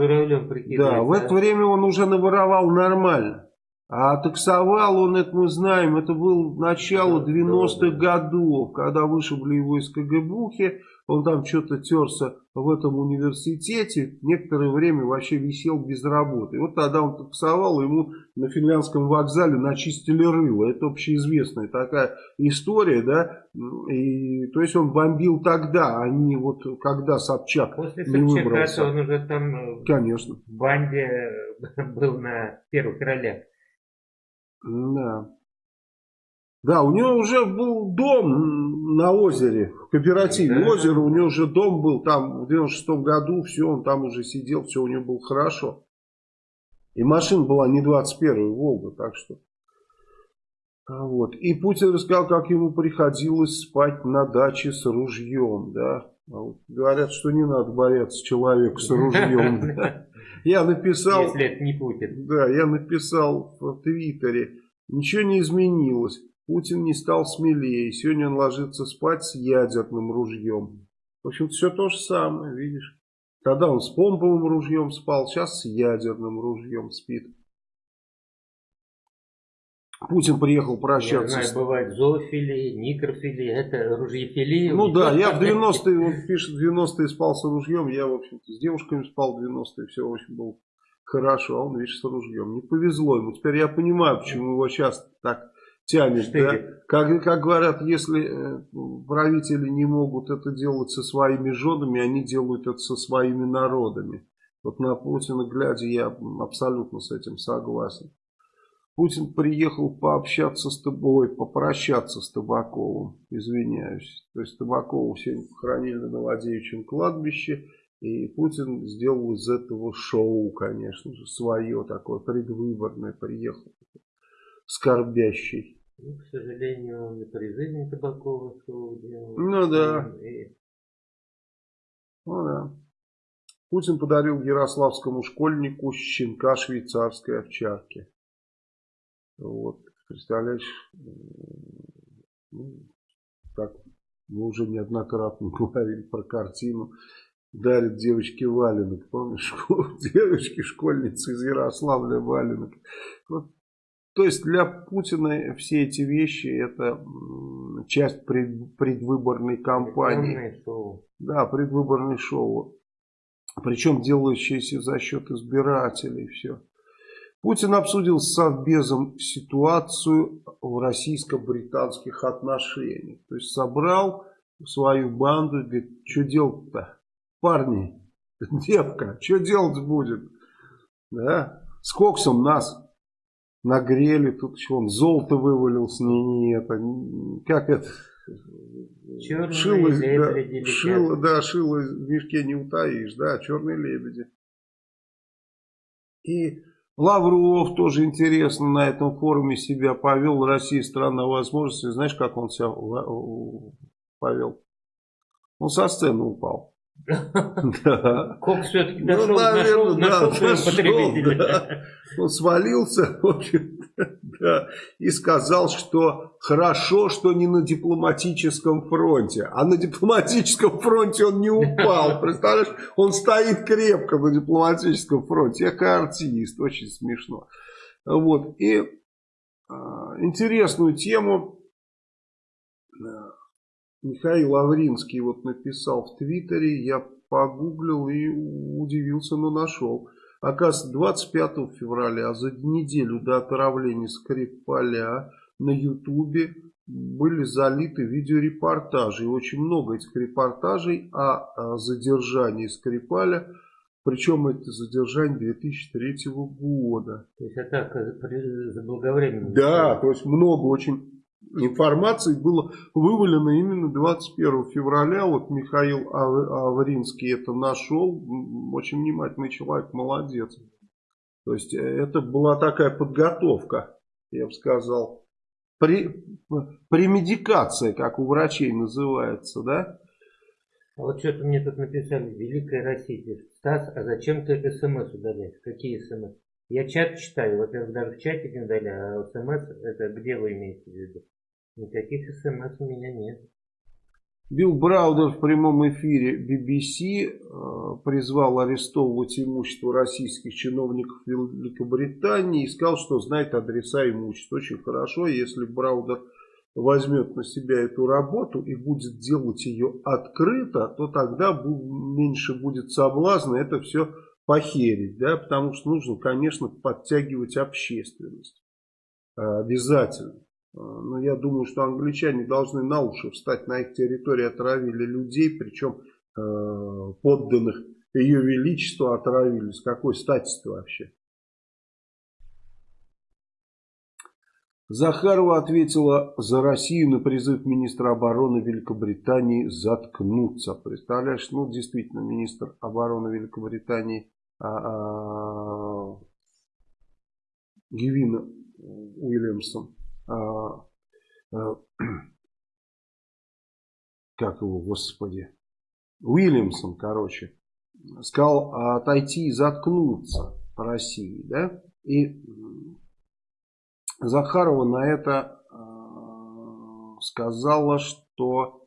A: да, в это время он уже наворовал нормально. А таксовал он, это мы знаем, это был начало 90-х годов, когда вышибли его из КГБухи, он там что-то терся в этом университете, некоторое время вообще висел без работы. И вот тогда он таксовал, ему на финляндском вокзале начистили рыло. Это общеизвестная такая история, да. И, то есть он бомбил тогда, а не вот когда Собчак
B: После не Собчака выбрался. он уже там э,
A: Конечно.
B: в банде (laughs) был на первых ролях.
A: Да. Да, у него уже был дом на озере, в кооперативе да. озеро, у него уже дом был там в 96 году, все, он там уже сидел, все у него было хорошо. И машина была не 21-я Волга, так что... А вот. И Путин рассказал, как ему приходилось спать на даче с ружьем, да. А говорят, что не надо бояться человека с ружьем. (laughs) Я написал...
B: Если это не Путин.
A: Да, я написал в Твиттере. Ничего не изменилось. Путин не стал смелее. Сегодня он ложится спать с ядерным ружьем. В общем, все то же самое, видишь. Тогда он с помповым ружьем спал, сейчас с ядерным ружьем спит. Путин приехал прощаться.
B: Я знаю, бывает зоофилии, никрофилии, это ружьефилия.
A: Ну да, я в (laughs) 90-е, он пишет, в 90-е спал с ружьем, я, в общем-то, с девушками спал в 90-е, все очень было хорошо, а он, видишь, с ружьем. Не повезло ему. Теперь я понимаю, почему его часто так тянет. Да? Как, как говорят, если э, правители не могут это делать со своими женами, они делают это со своими народами. Вот на Путина глядя, я абсолютно с этим согласен. Путин приехал пообщаться с тобой, попрощаться с Табаковым, извиняюсь. То есть Табакова сегодня похоронили на Новодевичьем кладбище, и Путин сделал из этого шоу, конечно же, свое такое предвыборное, приехал скорбящий.
B: Ну, к сожалению, он и при жизни Табакова шоу делал.
A: Ну да. И... Ну да. Путин подарил ярославскому школьнику щенка швейцарской овчарки. Вот, представляешь, ну, так мы уже неоднократно (laughs) говорили про картину. Дарит девочке валенок, помнишь, (laughs) девочки, школьницы из Ярославля валенок. Вот. То есть для Путина все эти вещи это часть пред, предвыборной кампании.
B: Шоу.
A: Да, предвыборное шоу. Причем делающееся за счет избирателей все. Путин обсудил с Совбезом ситуацию в российско-британских отношениях. То есть собрал свою банду и говорит, что делать-то? Парни, (laughs) девка, что делать будет? Да? С коксом нас нагрели, тут еще он золото вывалился, не, не это, как это?
B: Черные шило, лебеди.
A: Да, шило, да, шило в мешке не утаишь, да, черные лебеди. И Лавров тоже интересно на этом форуме себя повел. Россия страна возможностей. Знаешь, как он себя повел? Он со сцены упал.
B: Да. Кок все-таки дошел, ну, наверное, нашел, да, нашел потребителя.
A: Да. Он свалился, в общем да, и сказал, что хорошо, что не на дипломатическом фронте. А на дипломатическом фронте он не упал. Представляешь, он стоит крепко на дипломатическом фронте. Я артист, очень смешно. Вот, и э, интересную тему Михаил Авринский вот написал в Твиттере, я погуглил и удивился, но нашел. Оказывается, 25 февраля, а за неделю до отравления Скрипаля на Ютубе были залиты видеорепортажи. И очень много этих репортажей о, задержании Скрипаля. Причем это задержание 2003 года.
B: То есть атака заблаговременно.
A: Да, то есть много очень информации было вывалено именно 21 февраля. Вот Михаил Авринский это нашел. Очень внимательный человек, молодец. То есть э, это была такая подготовка, я бы сказал. При, премедикация, как у врачей называется, да?
B: А вот что-то мне тут написали, Великая Россия. Стас, а зачем ты смс удаляешь? Какие смс? Я чат читаю, во-первых, даже в чате не удаляю, а смс это где вы имеете в виду? Никаких смс у меня нет.
A: Билл Браудер в прямом эфире BBC э, призвал арестовывать имущество российских чиновников Великобритании и сказал, что знает адреса имущества. Очень хорошо, если Браудер возьмет на себя эту работу и будет делать ее открыто, то тогда меньше будет соблазна это все похерить, да, потому что нужно, конечно, подтягивать общественность. Э, обязательно. А, но я думаю, что англичане должны на уши встать. На их территории отравили людей, причем э, подданных ее величества отравили. С какой стати-то вообще? Захарова ответила за Россию на призыв министра обороны Великобритании заткнуться. Представляешь, ну действительно, министр обороны Великобритании а, а, Гевина Уильямсон, (clears throat) как его, господи, Уильямсон, короче, сказал отойти и заткнуться по России, да, и Захарова на это э, сказала, что,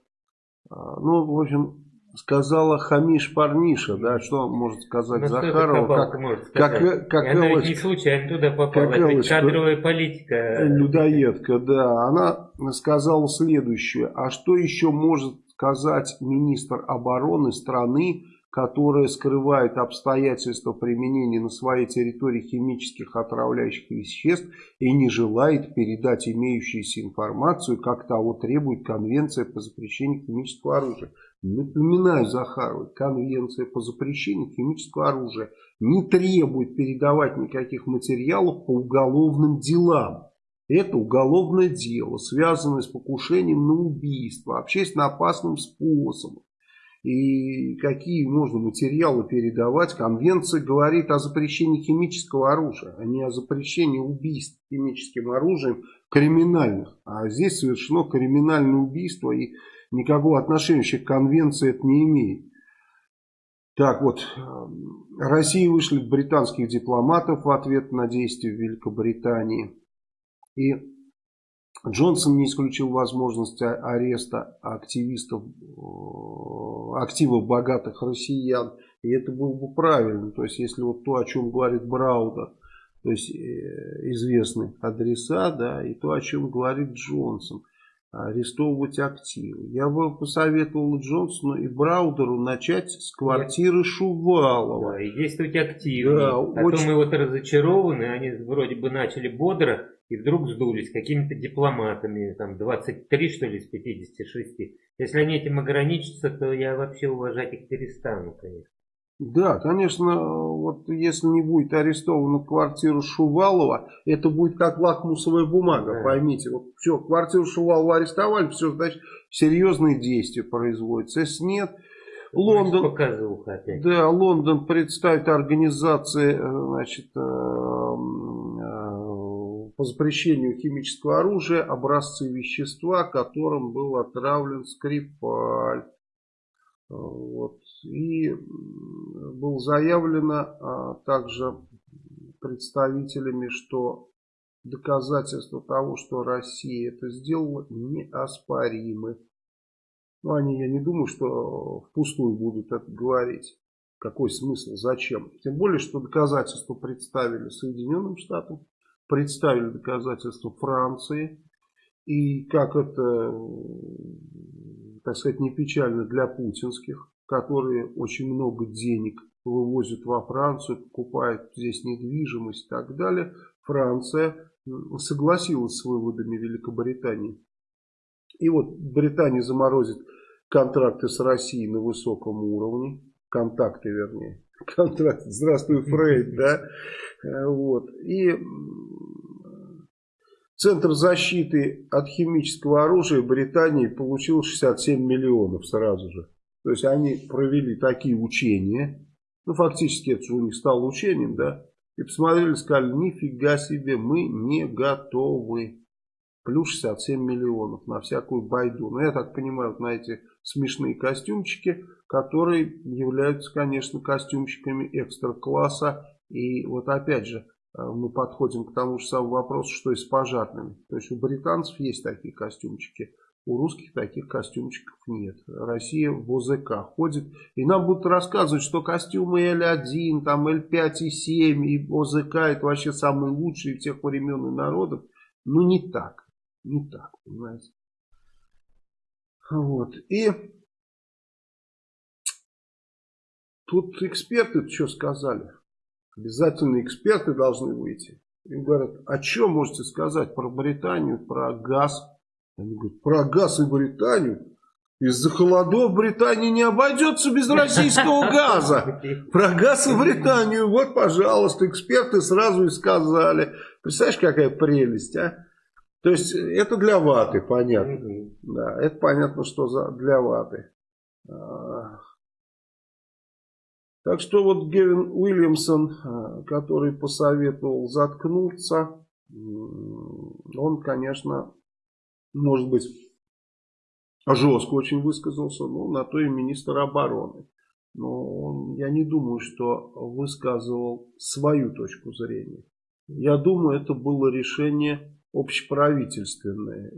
A: э, ну, в общем, сказала Хамиш Парниша, да, что может сказать ну, Захарова, как,
B: может сказать? как, как Она Элочка, не случайно туда попала, как это кадровая политика.
A: Людоедка, да, она сказала следующее, а что еще может сказать министр обороны страны, которая скрывает обстоятельства применения на своей территории химических отравляющих веществ и не желает передать имеющуюся информацию, как того требует Конвенция по запрещению химического оружия. Напоминаю Захаровой, Конвенция по запрещению химического оружия не требует передавать никаких материалов по уголовным делам. Это уголовное дело, связанное с покушением на убийство, общественно опасным способом и какие можно материалы передавать. Конвенция говорит о запрещении химического оружия, а не о запрещении убийств химическим оружием криминальных. А здесь совершено криминальное убийство и никакого отношения к конвенции это не имеет. Так вот, Россия вышли британских дипломатов в ответ на действия Великобритании. И Джонсон не исключил возможности ареста активистов, э, активов богатых россиян. И это было бы правильно. То есть, если вот то, о чем говорит Браудер, то есть э, известный адреса, да, и то, о чем говорит Джонсон, арестовывать активы. Я бы посоветовал Джонсону и Браудеру начать с квартиры Шувалова.
B: Да, и действовать активно. Да, а очень... то мы вот разочарованы, они вроде бы начали бодро, и вдруг сдулись какими-то дипломатами, там 23 что ли из 56. Если они этим ограничатся, то я вообще уважать их перестану, конечно.
A: Да, конечно, вот если не будет арестована квартира Шувалова, это будет как лакмусовая бумага, да. поймите. Вот все, квартиру Шувалова арестовали, все, значит, серьезные действия производятся. Если нет, Лондон, да, Лондон представит организации, э, значит, э, по запрещению химического оружия образцы вещества, которым был отравлен Скрипаль. Вот. И было заявлено а, также представителями, что доказательства того, что Россия это сделала, неоспоримы. Но они, я не думаю, что впустую будут это говорить. Какой смысл, зачем? Тем более, что доказательства представили Соединенным Штатам, представили доказательства Франции. И как это, так сказать, не печально для путинских, которые очень много денег вывозят во Францию, покупают здесь недвижимость и так далее, Франция согласилась с выводами Великобритании. И вот Британия заморозит контракты с Россией на высоком уровне, контакты вернее, (laughs) контракт, здравствуй, Фрейд, да, э, вот, и Центр защиты от химического оружия Британии получил 67 миллионов сразу же. То есть они провели такие учения, ну фактически это же у них стало учением, да, и посмотрели, сказали, нифига себе, мы не готовы. Плюс 67 миллионов на всякую байду. Но я так понимаю, вот на эти смешные костюмчики, которые являются, конечно, костюмчиками экстра-класса. И вот опять же, э, мы подходим к тому же самому вопросу, что и с пожарными. То есть у британцев есть такие костюмчики. У русских таких костюмчиков нет. Россия в ОЗК ходит. И нам будут рассказывать, что костюмы L1, там L5 и 7 и ОЗК это вообще самые лучшие всех времен и народов. Ну не так. Не так, понимаете. Вот. И тут эксперты что сказали? Обязательно эксперты должны выйти. И говорят, о чем можете сказать про Британию, про газ? Они говорят, про газ и Британию. Из-за холодов Британия не обойдется без российского газа. Про газ и Британию, вот, пожалуйста, эксперты сразу и сказали. Представляешь, какая прелесть, а? То есть, это для ваты, понятно. Да, это понятно, что за, для ваты. А, Так что вот Гевин Уильямсон, э, который посоветовал заткнуться, он, конечно, может быть, жестко очень высказался, но на то и министр обороны. Но он, я не думаю, что высказывал свою точку зрения. Я думаю, это было решение общеправительственное,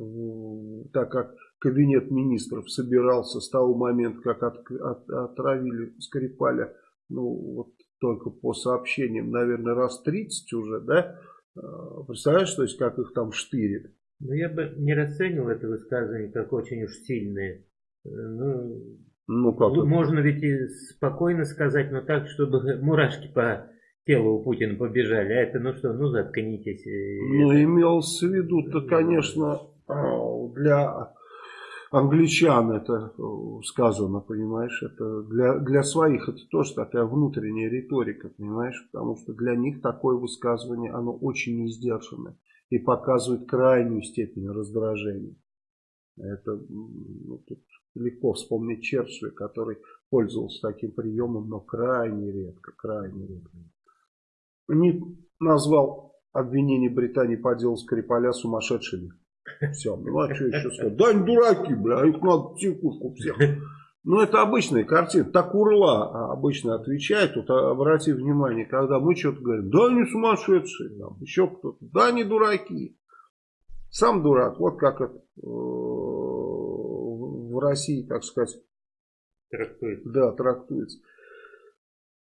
A: так как кабинет министров собирался с того момента, как от, от, отравили Скрипаля, ну вот только по сообщениям, наверное, раз 30 уже, да, а, представляешь, то есть как их там штырит.
B: Ну я бы не расценивал это высказывание как очень уж сильное. Ну, ну как можно ведь и спокойно сказать, но так, чтобы (laughs) мурашки по телу у Путина побежали. А это ну что, ну заткнитесь.
A: Ну имелось в виду-то, конечно, а, для англичан это э, сказано, понимаешь, это для, для своих это тоже такая внутренняя риторика, понимаешь, потому что для них такое высказывание, оно очень несдержанное и показывает крайнюю степень раздражения. Это ну, тут легко вспомнить Черчилля, который пользовался таким приемом, но крайне редко, крайне редко. Не назвал обвинение Британии по делу Скрипаля сумасшедшими. Все, ну а что еще сказать? Да они дураки, бля, их надо тихушку всех. Ну, это обычная картина. Так урла обычно отвечает. Вот обрати внимание, когда мы что-то говорим, да они сумасшедшие, там, еще кто-то, да они дураки. Сам дурак, вот как это э, в России, так сказать,
B: трактуется.
A: Да, трактуется.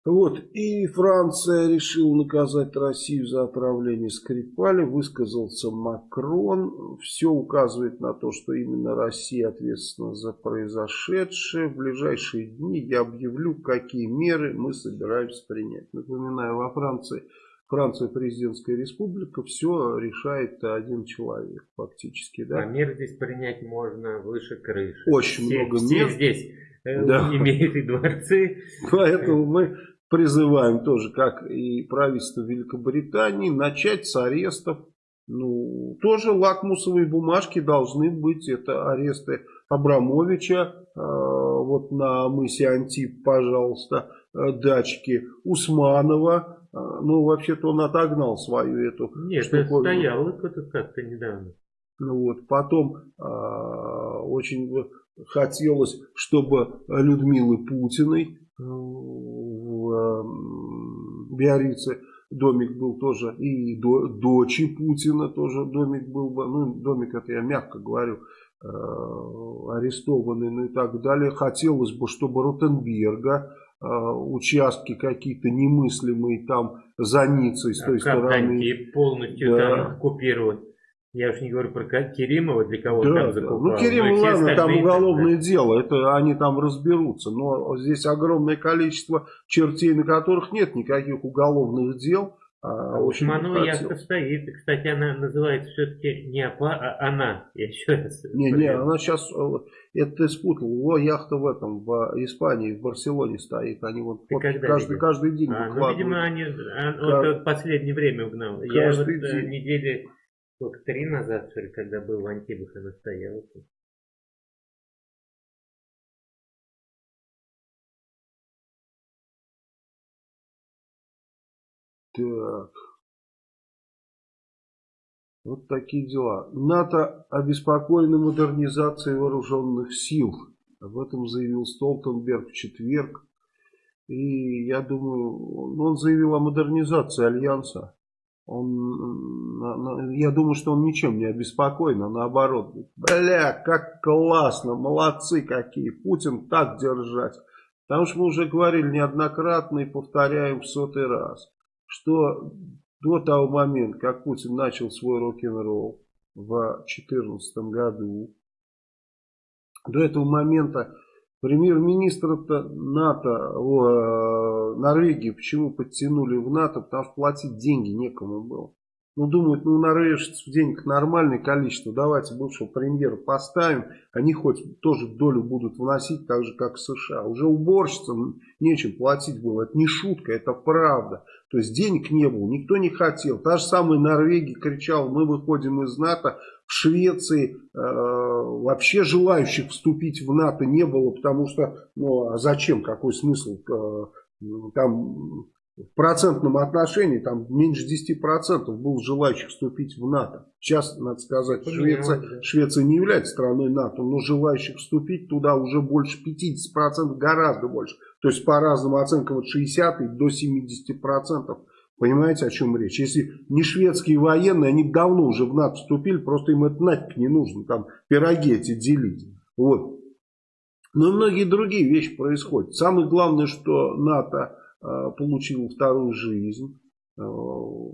A: Вот. И Франция решила наказать Россию за отравление Скрипаля. Высказался Макрон. Все указывает на то, что именно Россия ответственна за произошедшее. В ближайшие дни я объявлю, какие меры мы собираемся принять. Напоминаю, во Франции, Франция президентская республика, все решает один человек фактически. Да?
B: А мер здесь принять можно выше крыши.
A: Очень все, много мер.
B: Все здесь э, да. имеют и дворцы.
A: Поэтому мы призываем тоже, как и правительство Великобритании, начать с арестов. Ну, тоже лакмусовые бумажки должны быть. Это аресты Абрамовича, э, вот на мысе Антип, пожалуйста, э, дачки Усманова. Э, ну, вообще-то он отогнал свою эту
B: Нет, штуковину. это стоял как-то недавно.
A: Ну вот, потом э, очень хотелось, чтобы Людмилы Путиной эм, Биорице домик был тоже, и до, дочи Путина тоже домик был, ну домик это я мягко говорю, э, арестованный, ну и так далее. Хотелось бы, чтобы Ротенберга э, участки какие-то немыслимые там за Ницей с той а стороны.
B: полностью да. там оккупировать. Я уж не говорю про Керимова, для кого да, там закупал.
A: Ну, Керимов, ладно, там уголовное да. дело, это они там разберутся. Но здесь огромное количество чертей, на которых нет никаких уголовных дел.
B: А, а Усманова яхта стоит. Кстати, она называется все-таки не АПА, а она. Я еще раз.
A: Не, не, она сейчас, э, это ты спутал. Его яхта в этом, в Испании, в Барселоне стоит. Они вот, вот каждый, каждый день
B: а, Ну, видимо, они а, вот, последнее время угнал. Я вот э, день. недели сколько, три назад, что ли, когда был в Антибах и настоялся.
A: Так. Вот такие дела. НАТО обеспокоено модернизацией вооруженных сил. Об этом заявил Столтенберг в четверг. И я думаю, он заявил о модернизации Альянса. Он, я думаю, что он ничем не обеспокоен, а наоборот. Бля, как классно, молодцы какие, Путин так держать. Потому что мы уже говорили неоднократно и повторяем в сотый раз, что до того момента, как Путин начал свой рок-н-ролл в 2014 году, до этого момента Премьер-министр НАТО, о, Норвегии почему подтянули в НАТО? Потому что платить деньги некому было. Ну, думают, ну, норвежцев денег нормальное количество, давайте бывшего премьера поставим, они хоть тоже долю будут вносить, так же, как в США. Уже уборщицам нечем платить было, это не шутка, это правда. То есть денег не было, никто не хотел. Та же самая Норвегия кричала, мы выходим из НАТО, в Швеции э, вообще желающих вступить в НАТО не было, потому что, ну а зачем, какой смысл э, там в процентном отношении там меньше 10% было желающих вступить в НАТО. Сейчас, надо сказать, Швеция, Швеция не является страной НАТО, но желающих вступить туда уже больше 50%, гораздо больше. То есть по разным оценкам от 60 до 70%. Понимаете, о чем речь? Если не шведские военные, они давно уже в НАТО вступили, просто им это нафиг не нужно, там пироги эти делить. Вот. Но многие другие вещи происходят. Самое главное, что НАТО получил вторую жизнь. Э,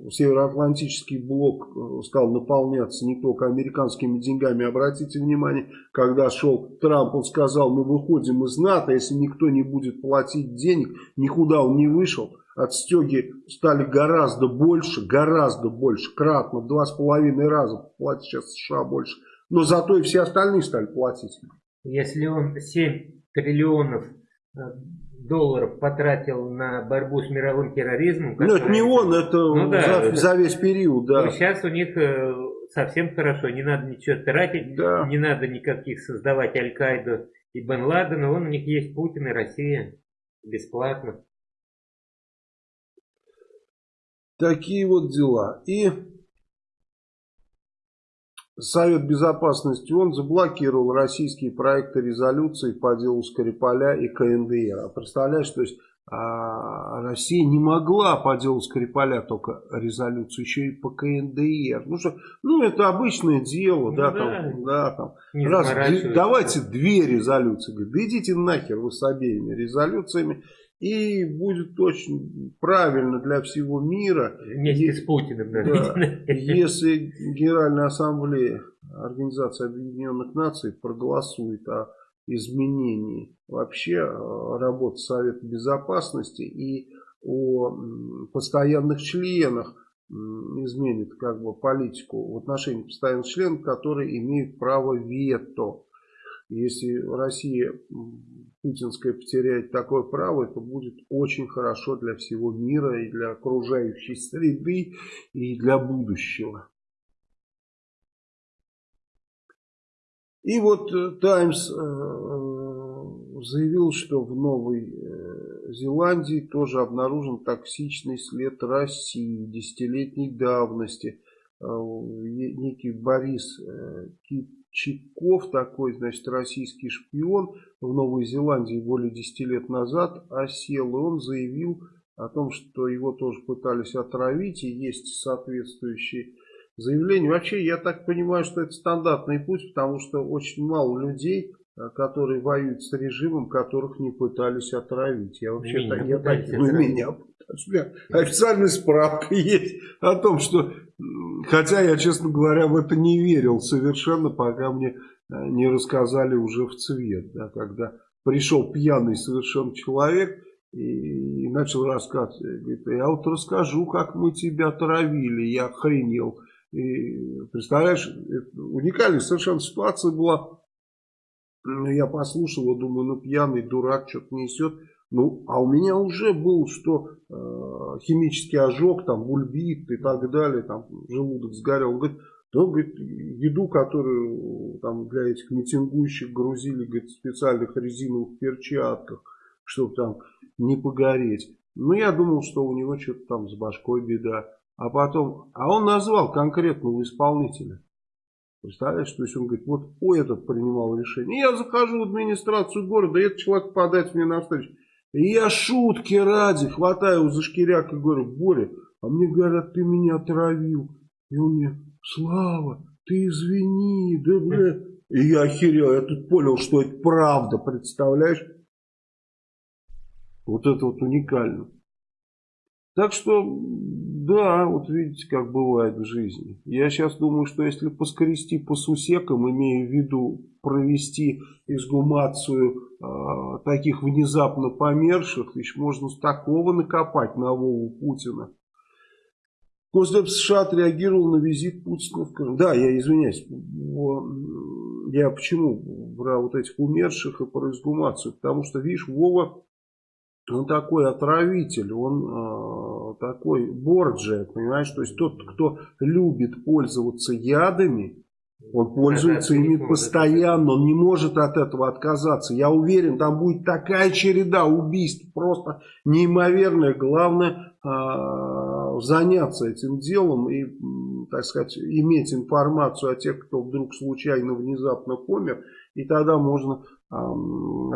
A: Североатлантический блок э, стал наполняться не только американскими деньгами. Обратите внимание, когда шел Трамп, он сказал, мы выходим из НАТО, если никто не будет платить денег, никуда он не вышел отстеги стали гораздо больше, гораздо больше, кратно, в два с половиной раза платят сейчас США больше. Но зато и все остальные стали платить.
B: Если он 7 триллионов э, долларов потратил на борьбу с мировым терроризмом.
A: Ну, это не он, это ну, да, за, за весь период, да.
B: Ну, сейчас у них э, совсем хорошо, не надо ничего тратить, да. не надо никаких создавать Аль-Каиду и Бен Ладена, он у них есть Путин и Россия бесплатно.
A: Такие вот дела. И Совет Безопасности ООН заблокировал российские проекты резолюции по делу Скрипаля и КНДР. А представляешь, то есть а, Россия не могла по делу Скрипаля только резолюцию, еще и по КНДР. Ну, что, ну это обычное дело, ну, да, да, там, да, там. Раз, давайте две резолюции. Говорит, да идите нахер вы с обеими резолюциями. И будет очень правильно для всего мира.
B: Вместе с Путиным.
A: Да, если Генеральная Ассамблея Организации Объединенных Наций проголосует о изменении вообще э, работы Совета Безопасности и о постоянных членах изменит как бы политику в отношении постоянных членов, которые имеют право вето. Если Россия путинская потеряет такое право, это будет очень хорошо для всего мира и для окружающей среды и для будущего. И вот Таймс э, э, заявил, что в Новой э, Зеландии тоже обнаружен токсичный след России десятилетней давности. Некий Борис Кип Чиков, такой, значит, российский шпион, в Новой Зеландии более 10 лет назад осел, и он заявил о том, что его тоже пытались отравить, и есть соответствующие заявления. Вообще, я так понимаю, что это стандартный путь, потому что очень мало людей, э, которые воюют с режимом, которых не пытались отравить. Я вообще меня так, я так, ну, меня, у меня официальная справка (laughs) есть о том, что Хотя я, честно говоря, в это не верил совершенно, пока мне э, не рассказали уже в цвет. Да, когда пришел пьяный совершенно человек и, и начал рассказывать. Говорит, я вот расскажу, как мы тебя травили. Я охренел. И, представляешь, уникальная совершенно ситуация была. Я послушал, думаю, ну пьяный дурак что-то несет. Ну, а у меня уже был, что э, химический ожог, там, бульбит и так далее, там, желудок сгорел. Он говорит, да, говорит, еду, которую там для этих митингующих грузили, говорит, в специальных резиновых перчатках, чтобы там не погореть. Ну, я думал, что у него что-то там с башкой беда. А потом, а он назвал конкретного исполнителя. Представляешь, то есть он говорит, вот о, этот принимал решение. И я захожу в администрацию города, и этот человек подать мне навстречу. И я шутки ради хватаю его за шкиряк и говорю, Боря, а мне говорят, ты меня отравил. И он мне, Слава, ты извини, да бля. И я охерел, я тут понял, что это правда, представляешь? Вот это вот уникально. Так что, да, вот видите, как бывает в жизни. Я сейчас думаю, что если поскрести по сусекам, имея в виду провести изгумацию э, таких внезапно померших, еще можно такого накопать на Вову Путина. Госдеп США отреагировал на визит Путина в Крым. Да, я извиняюсь, я почему брал вот этих умерших и про изгумацию? Потому что, видишь, Вова, он такой отравитель, он э, такой борджия, понимаешь? То есть тот, кто любит пользоваться ядами, Он пользуется ими постоянно, он не может от этого отказаться. Я уверен, там будет такая череда убийств, просто неимоверная. Главное э, заняться этим делом и, так сказать, иметь информацию о тех, кто вдруг случайно, внезапно помер. И тогда можно э,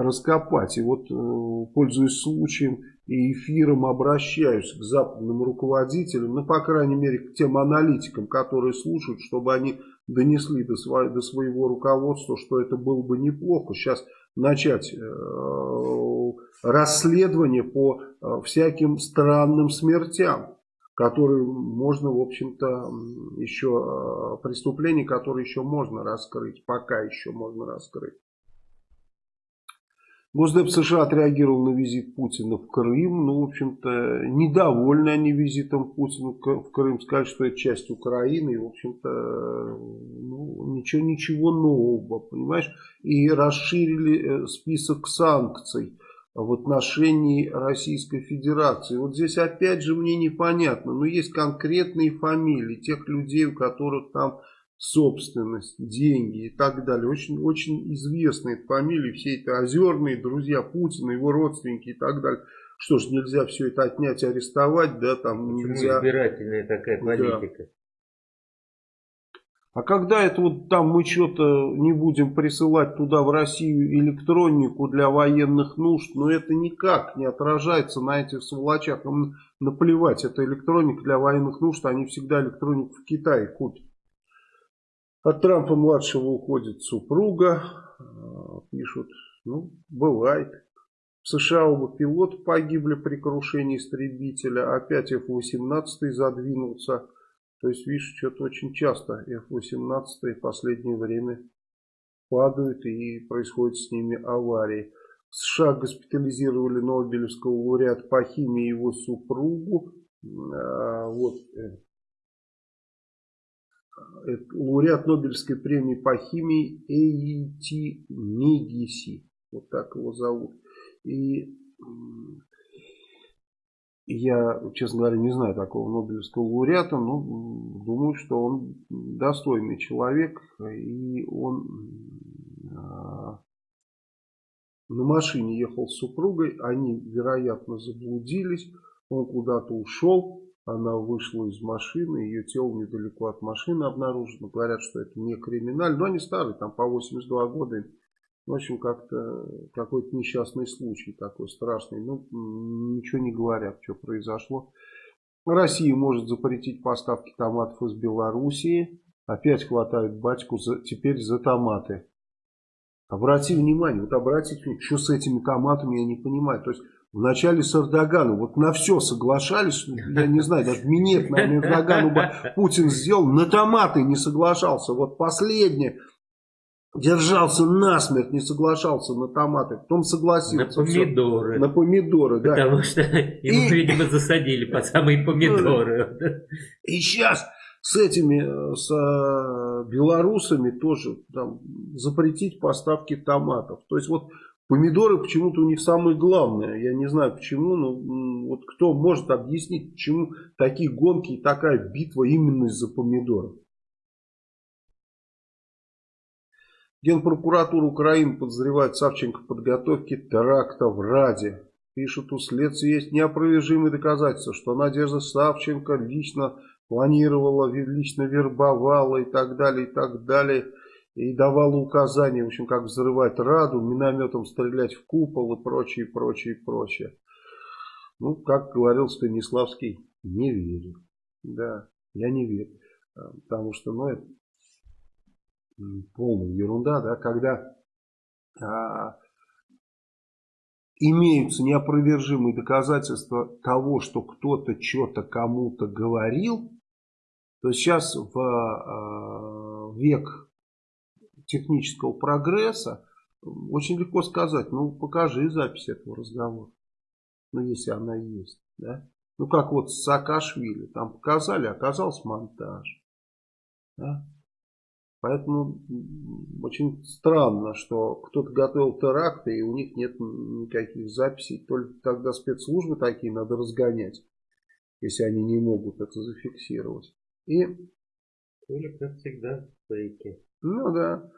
A: раскопать. И вот, э, пользуясь случаем и эфиром, обращаюсь к западным руководителям, ну, по крайней мере, к тем аналитикам, которые слушают, чтобы они донесли до, своего, до своего руководства, что это было бы неплохо. Сейчас начать э, расследование по э, всяким странным смертям, которые можно, в общем-то, еще э, преступления, которые еще можно раскрыть, пока еще можно раскрыть. Госдеп США отреагировал на визит Путина в Крым. Ну, в общем-то, недовольны они визитом Путина в Крым. Сказали, что это часть Украины. И, в общем-то, ну, ничего, ничего нового, понимаешь? И расширили э, список санкций в отношении Российской Федерации. Вот здесь опять же мне непонятно. Но есть конкретные фамилии тех людей, у которых там собственность, деньги и так далее. Очень, очень известные фамилии, все это озерные, друзья Путина, его родственники и так далее. Что ж, нельзя все это отнять, арестовать, да, там
B: Почему
A: нельзя...
B: избирательная такая политика? Да.
A: А когда это вот там мы что-то не будем присылать туда в Россию электронику для военных нужд, но это никак не отражается на этих сволочах. Им наплевать, это электроника для военных нужд, они всегда электронику в Китае купят. От Трампа-младшего уходит супруга. А, пишут, ну, бывает. В США оба пилота погибли при крушении истребителя. Опять F-18 задвинулся. То есть, видишь, что-то очень часто F-18 в последнее время падают и происходят с ними аварии. В США госпитализировали Нобелевского лауреата по химии его супругу. А, вот э, лауреат Нобелевской премии по химии Эйти Мегиси. Вот так его зовут. И я, честно говоря, не знаю такого Нобелевского лауреата, но думаю, что он достойный человек. И он а, на машине ехал с супругой. Они, вероятно, заблудились. Он куда-то ушел. Она вышла из машины, ее тело недалеко от машины обнаружено. Говорят, что это не криминально, но они старые, там по 82 года. В общем, как-то какой-то несчастный случай такой страшный. Ну, ничего не говорят, что произошло. Россия может запретить поставки томатов из Белоруссии. Опять хватают батьку за, теперь за томаты. Обрати внимание, вот обратите внимание, что с этими томатами, я не понимаю. То есть в начале с Эрдоганом. Вот на все соглашались, я не знаю, даже минет на Эрдогану бы Путин сделал, на томаты не соглашался. Вот последнее, держался насмерть, не соглашался на томаты, потом согласился.
B: На помидоры.
A: Все, на помидоры,
B: да. Потому что ему, и... видимо, засадили по самые помидоры.
A: И сейчас с этими, с э, белорусами тоже там, запретить поставки томатов. То есть вот Помидоры почему-то у них самое главное. Я не знаю почему, но вот кто может объяснить, почему такие гонки и такая битва именно из-за помидоров. Генпрокуратура Украины подозревает Савченко в подготовке теракта в Раде. Пишут, у следствия есть неопровержимые доказательства, что Надежда Савченко лично планировала, лично вербовала и так далее, и так далее и давала указания, в общем, как взрывать Раду, минометом стрелять в купол и прочее, прочее, прочее. Ну, как говорил Станиславский, не верю. Да, я не верю. А, потому что, ну, это полная ерунда, да, когда а, имеются неопровержимые доказательства того, что кто-то что-то кому-то говорил, то сейчас в а, век технического прогресса, очень легко сказать, ну покажи запись этого разговора. Ну если она есть. Да? Ну как вот с Саакашвили, там показали, оказался монтаж. Да? Поэтому очень странно, что кто-то готовил теракты и у них нет никаких записей. Только тогда спецслужбы такие надо разгонять, если они не могут это зафиксировать. И
B: Или, как всегда, фейки.
A: Ну да.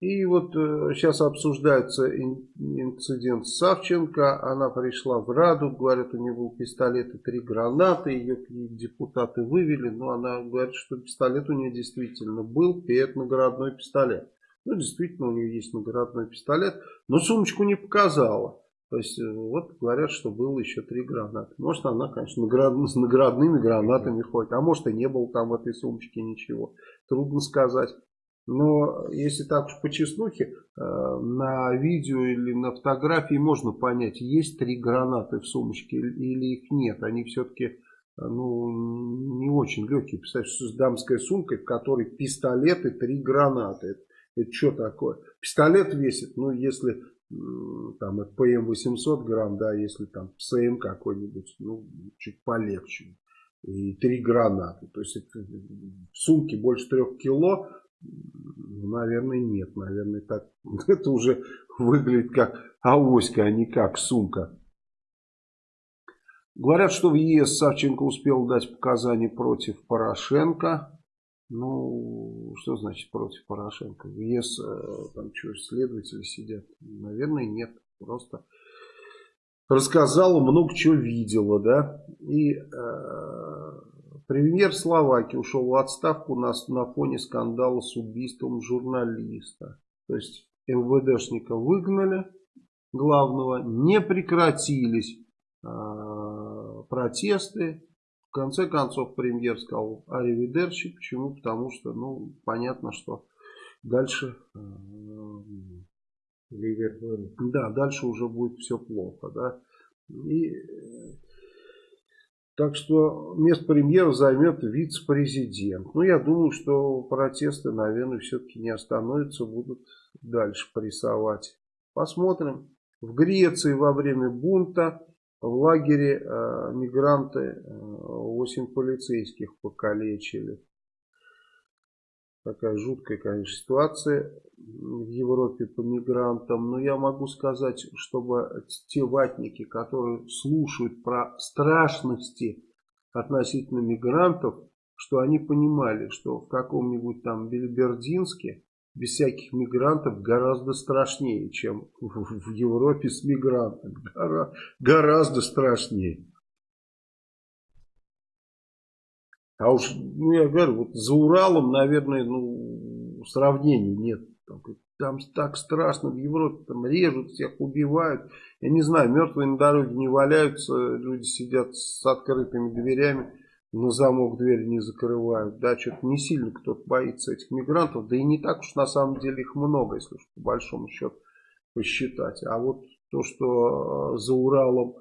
A: И вот э, сейчас обсуждается инцидент Савченко. Она пришла в Раду, говорят, у нее был пистолет и три гранаты. Ее депутаты вывели, но она говорит, что пистолет у нее действительно был, и это наградной пистолет. Ну, действительно, у нее есть наградной пистолет, но сумочку не показала. То есть, э, вот говорят, что было еще три гранаты. Может, она, конечно, наград... (laughs) с наградными гранатами ходит. А может, и не было там в этой сумочке ничего. Трудно сказать. Но если так по чеснухе, э, на видео или на фотографии можно понять, есть три гранаты в сумочке или их нет. Они все-таки э, ну, не очень легкие. Представьте, что с дамской сумкой, в которой пистолет и три гранаты. Это, это что такое? Пистолет весит, ну, если там это ПМ 800 грамм, да, если там СМ какой-нибудь, ну, чуть полегче. И три гранаты. То есть это, в сумке больше трех кило, ну, наверное, нет. Наверное, так (laughs) это уже выглядит как авоська, а не как сумка. Говорят, что в ЕС Савченко успел дать показания против Порошенко. Ну, что значит против Порошенко? В ЕС э, там что, следователи сидят? Наверное, нет. Просто рассказала, много чего видела, да. И э, Премьер Словакии ушел в отставку на, на фоне скандала с убийством журналиста. То есть МВДшника выгнали главного, не прекратились э, протесты. В конце концов премьер сказал аривидерчи. Почему? Потому что, ну, понятно, что дальше... Э, да, дальше уже будет все плохо, да. И так что место премьера займет вице-президент. Ну, я думаю, что протесты, наверное, все-таки не остановятся, будут дальше прессовать. Посмотрим. В Греции во время бунта в лагере э, мигранты э, 8 полицейских покалечили. Такая жуткая, конечно, ситуация в Европе по мигрантам. Но я могу сказать, чтобы те ватники, которые слушают про страшности относительно мигрантов, что они понимали, что в каком-нибудь там Бельбердинске без всяких мигрантов гораздо страшнее, чем в Европе с мигрантами. Гора, гораздо страшнее. А уж, ну я говорю, вот за Уралом, наверное, ну, сравнений нет. Там, там так страшно в Европе, там режут всех, убивают. Я не знаю, мертвые на дороге не валяются, люди сидят с открытыми дверями, на замок дверь не закрывают. Да, что-то не сильно кто-то боится этих мигрантов. Да и не так уж на самом деле их много, если уж по большому счету посчитать. А вот то, что за Уралом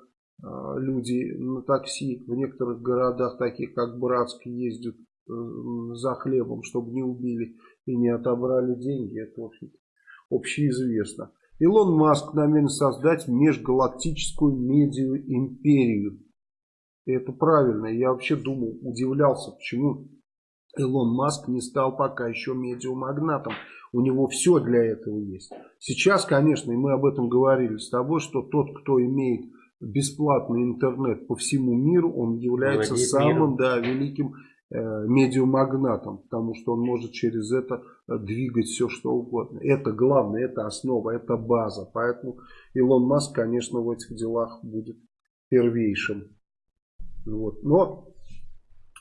A: люди на такси в некоторых городах, таких как Братск, ездят э, за хлебом, чтобы не убили и не отобрали деньги. Это, в общем общеизвестно. Илон Маск намерен создать межгалактическую медиа-империю. Это правильно. Я вообще думал, удивлялся, почему Илон Маск не стал пока еще медиамагнатом. У него все для этого есть. Сейчас, конечно, и мы об этом говорили с тобой, что тот, кто имеет бесплатный интернет по всему миру, он является Владеет самым миром. да, великим э, медиамагнатом, потому что он может через это э, двигать все что угодно. Это главное, это основа, это база. Поэтому Илон Маск, конечно, в этих делах будет первейшим. Вот. Но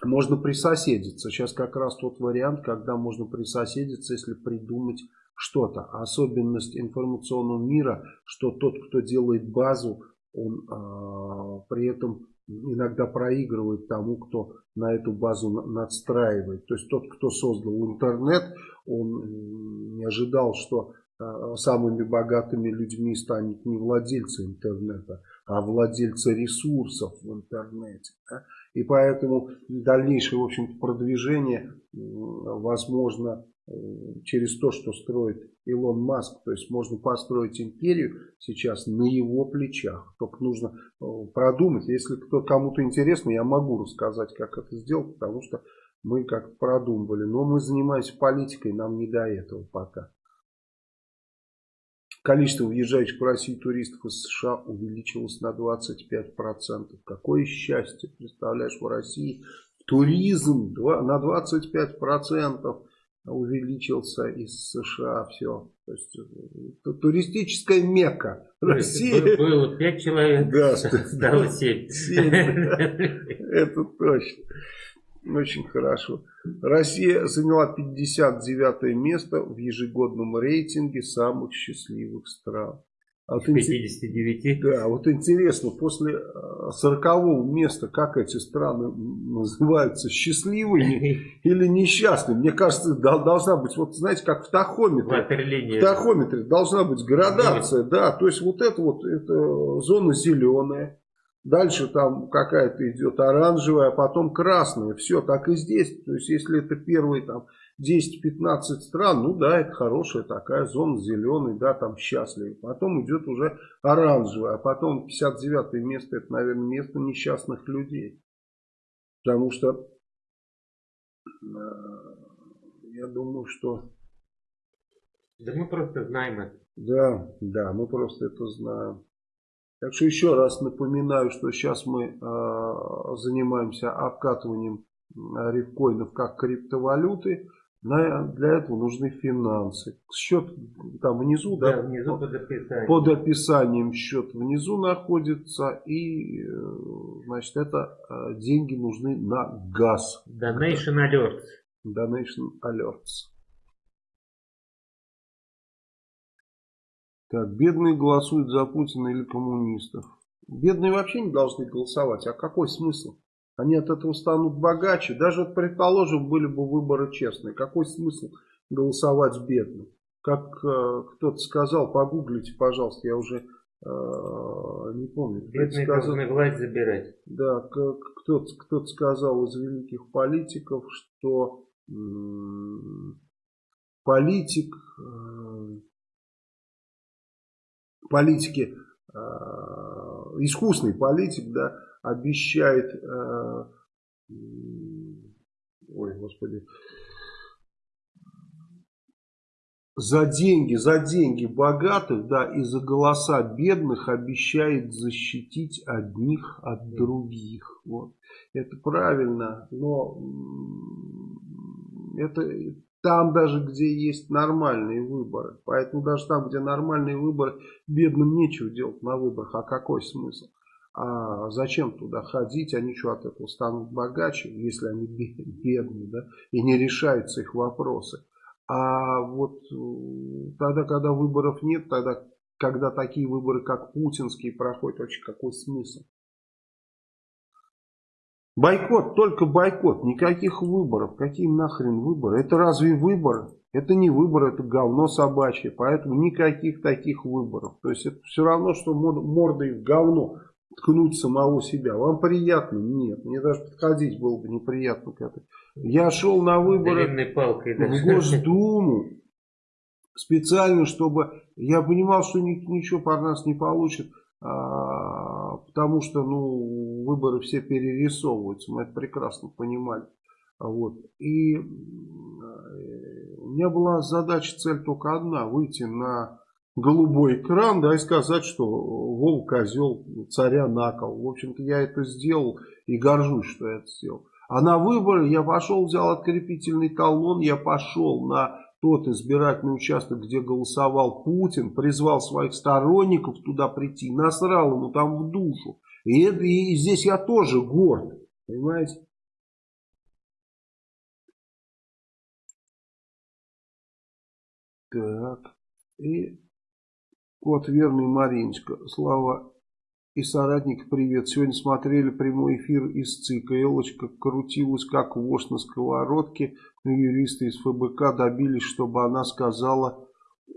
A: можно присоседиться. Сейчас как раз тот вариант, когда можно присоседиться, если придумать что-то. Особенность информационного мира, что тот, кто делает базу, он а, при этом иногда проигрывает тому, кто на эту базу надстраивает. То есть тот, кто создал интернет, он не ожидал, что а, самыми богатыми людьми станет не владельцы интернета, а владельцы ресурсов в интернете. Да? И поэтому дальнейшее в общем продвижение возможно через то, что строит Илон Маск. То есть можно построить империю сейчас на его плечах. Только нужно э, продумать. Если кому-то интересно, я могу рассказать, как это сделать, потому что мы как продумывали. Но мы занимаемся политикой, нам не до этого пока. Количество въезжающих в Россию туристов из США увеличилось на 25%. Какое счастье, представляешь, в России Туризм на 25% увеличился из США. Все. То есть, э, туристическая мекка.
B: Россия. Было 5 человек, да, стало 7. 7 (laughs)
A: Это точно. Очень хорошо. Россия заняла 59 место в ежегодном рейтинге самых счастливых стран.
B: А вот 59?
A: Да, вот интересно, после 40 э, места, как эти страны называются, счастливыми (laughs) или несчастными? Мне кажется, должна быть, вот знаете, как в тахометре. В тахометре должна быть градация, да, то есть вот это вот, это зона зеленая, Дальше там какая-то идет оранжевая, а потом красная. Все, так и здесь. То есть, если это первые там 10-15 стран, ну да, это хорошая такая зона, зеленый, да, там счастливый. Потом идет уже оранжевая, а потом 59 место, это, наверное, место несчастных людей. Потому что э, я думаю, что...
B: Да мы просто знаем это.
A: Да, да, мы просто это знаем. Так что еще раз напоминаю, что сейчас мы э, занимаемся обкатыванием рифкоинов как криптовалюты. На, для этого нужны финансы. Счет там внизу,
B: да, да внизу под описанием.
A: под описанием счет внизу находится. И, э, значит, это э, деньги нужны на газ.
B: Donation Alerts.
A: Donation Alerts. Так, бедные голосуют за Путина или коммунистов. Бедные вообще не должны голосовать. А какой смысл? Они от этого станут богаче. Даже, вот, предположим, были бы выборы честные. Какой смысл голосовать бедным? Как э, кто-то сказал, погуглите, пожалуйста, я уже э, не помню.
B: Бедные сказал, власть забирать.
A: Да, кто-то кто сказал из великих политиков, что политик... Э, политики, искусный политик, да, обещает, э, ой, господи, за деньги, за деньги богатых, да, и за голоса бедных обещает защитить одних от других. Вот. Это правильно, но это там даже, где есть нормальные выборы. Поэтому даже там, где нормальные выборы, бедным нечего делать на выборах. А какой смысл? А зачем туда ходить? Они что от этого станут богаче, если они бедные, да? И не решаются их вопросы. А вот э, тогда, когда выборов нет, тогда, когда такие выборы, как путинские, проходят, вообще какой смысл? Бойкот, только бойкот, никаких выборов. Какие нахрен выборы? Это разве выборы? Это не выборы, это говно собачье. Поэтому никаких таких выборов. То есть это все равно, что мордой в говно ткнуть самого себя. Вам приятно? Нет. Мне даже подходить было бы неприятно к этой. Я шел на выборы
B: палкой, да?
A: в Госдуму специально, чтобы я понимал, что ничего по нас не получит. А, потому что ну, выборы все перерисовываются, мы это прекрасно понимали. Вот. И э, у меня была задача, цель только одна, выйти на голубой экран, да, и сказать, что Вол козел, царя накол. В общем-то, я это сделал и горжусь, что я это сделал. А на выборы я пошел, взял открепительный талон, я пошел на тот избирательный участок, где голосовал Путин, призвал своих сторонников туда прийти, насрал ему там в душу. И, это, и здесь я тоже горд, понимаете? Так, и кот верный Мариночка, Слава и соратник, привет. Сегодня смотрели прямой эфир из ЦИКа. Элочка крутилась как вошь на сковородке. Но юристы из ФБК добились, чтобы она сказала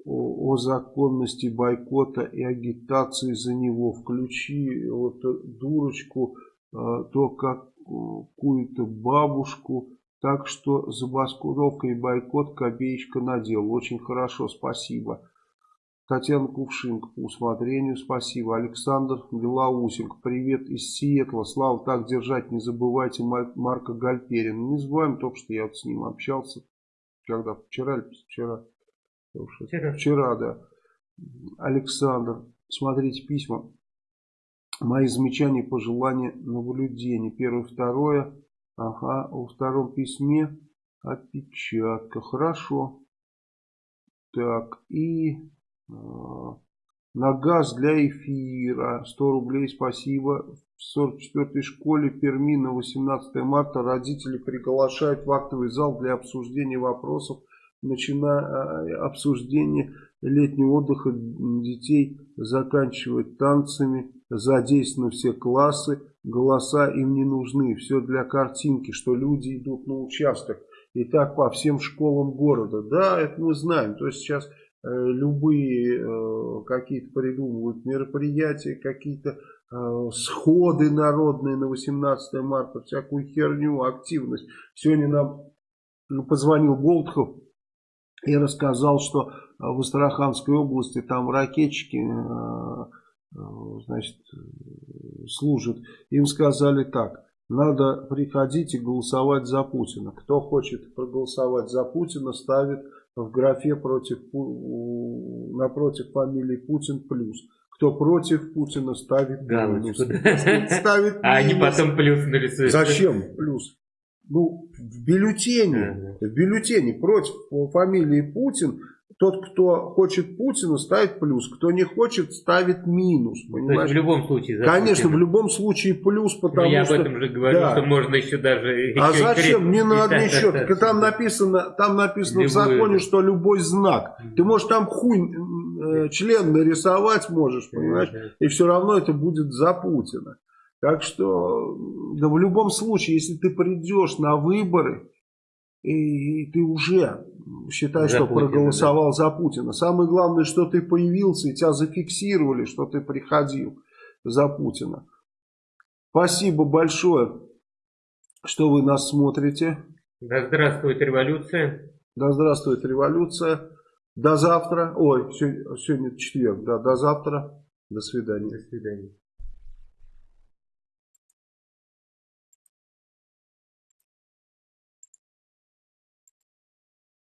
A: о, о законности бойкота и агитации за него. Включи вот дурочку, э, то какую-то бабушку. Так что забастовка и бойкот копеечка надел. Очень хорошо, спасибо. Татьяна Кувшинка по усмотрению, спасибо. Александр Белоусенко, привет из Сиэтла. Слава, так держать, не забывайте Марка Гальперина. Не забываем только, что я вот с ним общался. Когда? Вчера или вчера? Вчера. Вчера, да. Александр, смотрите письма. Мои замечания, пожелания, наблюдения. Первое, второе. Ага, во втором письме опечатка. Хорошо. Так, и на газ для эфира 100 рублей, спасибо. В 44-й школе Перми на 18 марта родители приглашают в актовый зал для обсуждения вопросов, начиная э, обсуждение летнего отдыха детей, заканчивая танцами, задействованы все классы, голоса им не нужны, все для картинки, что люди идут на участок. И так по всем школам города. Да, это мы знаем. То есть сейчас любые э, какие-то придумывают мероприятия, какие-то Э, сходы народные на 18 марта, всякую херню, активность. Сегодня нам позвонил Болтхов и рассказал, что в Астраханской области там ракетчики э, э, значит, служат. Им сказали так, надо приходить и голосовать за Путина. Кто хочет проголосовать за Путина, ставит в графе против, напротив фамилии Путин плюс. Кто против Путина ставит
B: Галочку.
A: Ставит
B: а они потом плюс нарисуют.
A: Зачем плюс? Ну, в бюллетене, в бюллетене против фамилии Путин тот, кто хочет Путина, ставит плюс. Кто не хочет, ставит минус.
B: Понимаешь? То есть в любом случае.
A: Конечно, Путина. в любом случае плюс, потому
B: Но я
A: что...
B: Я об этом же говорю, да. что можно еще даже... (laughs)
A: А еще зачем? Не надо ничего. Там написано, там написано в законе, что любой знак. Ты можешь там хуй э, член нарисовать можешь, понимаешь? И все равно это будет за Путина. Так что, да в любом случае, если ты придешь на выборы, и ты уже считай, за что Путина, проголосовал да. за Путина. Самое главное, что ты появился, и тебя зафиксировали, что ты приходил за Путина. Спасибо большое, что вы нас смотрите.
B: Да здравствует революция.
A: Да здравствует революция. До завтра. Ой, сегодня, сегодня четверг. Да, до завтра. До свидания.
B: До свидания.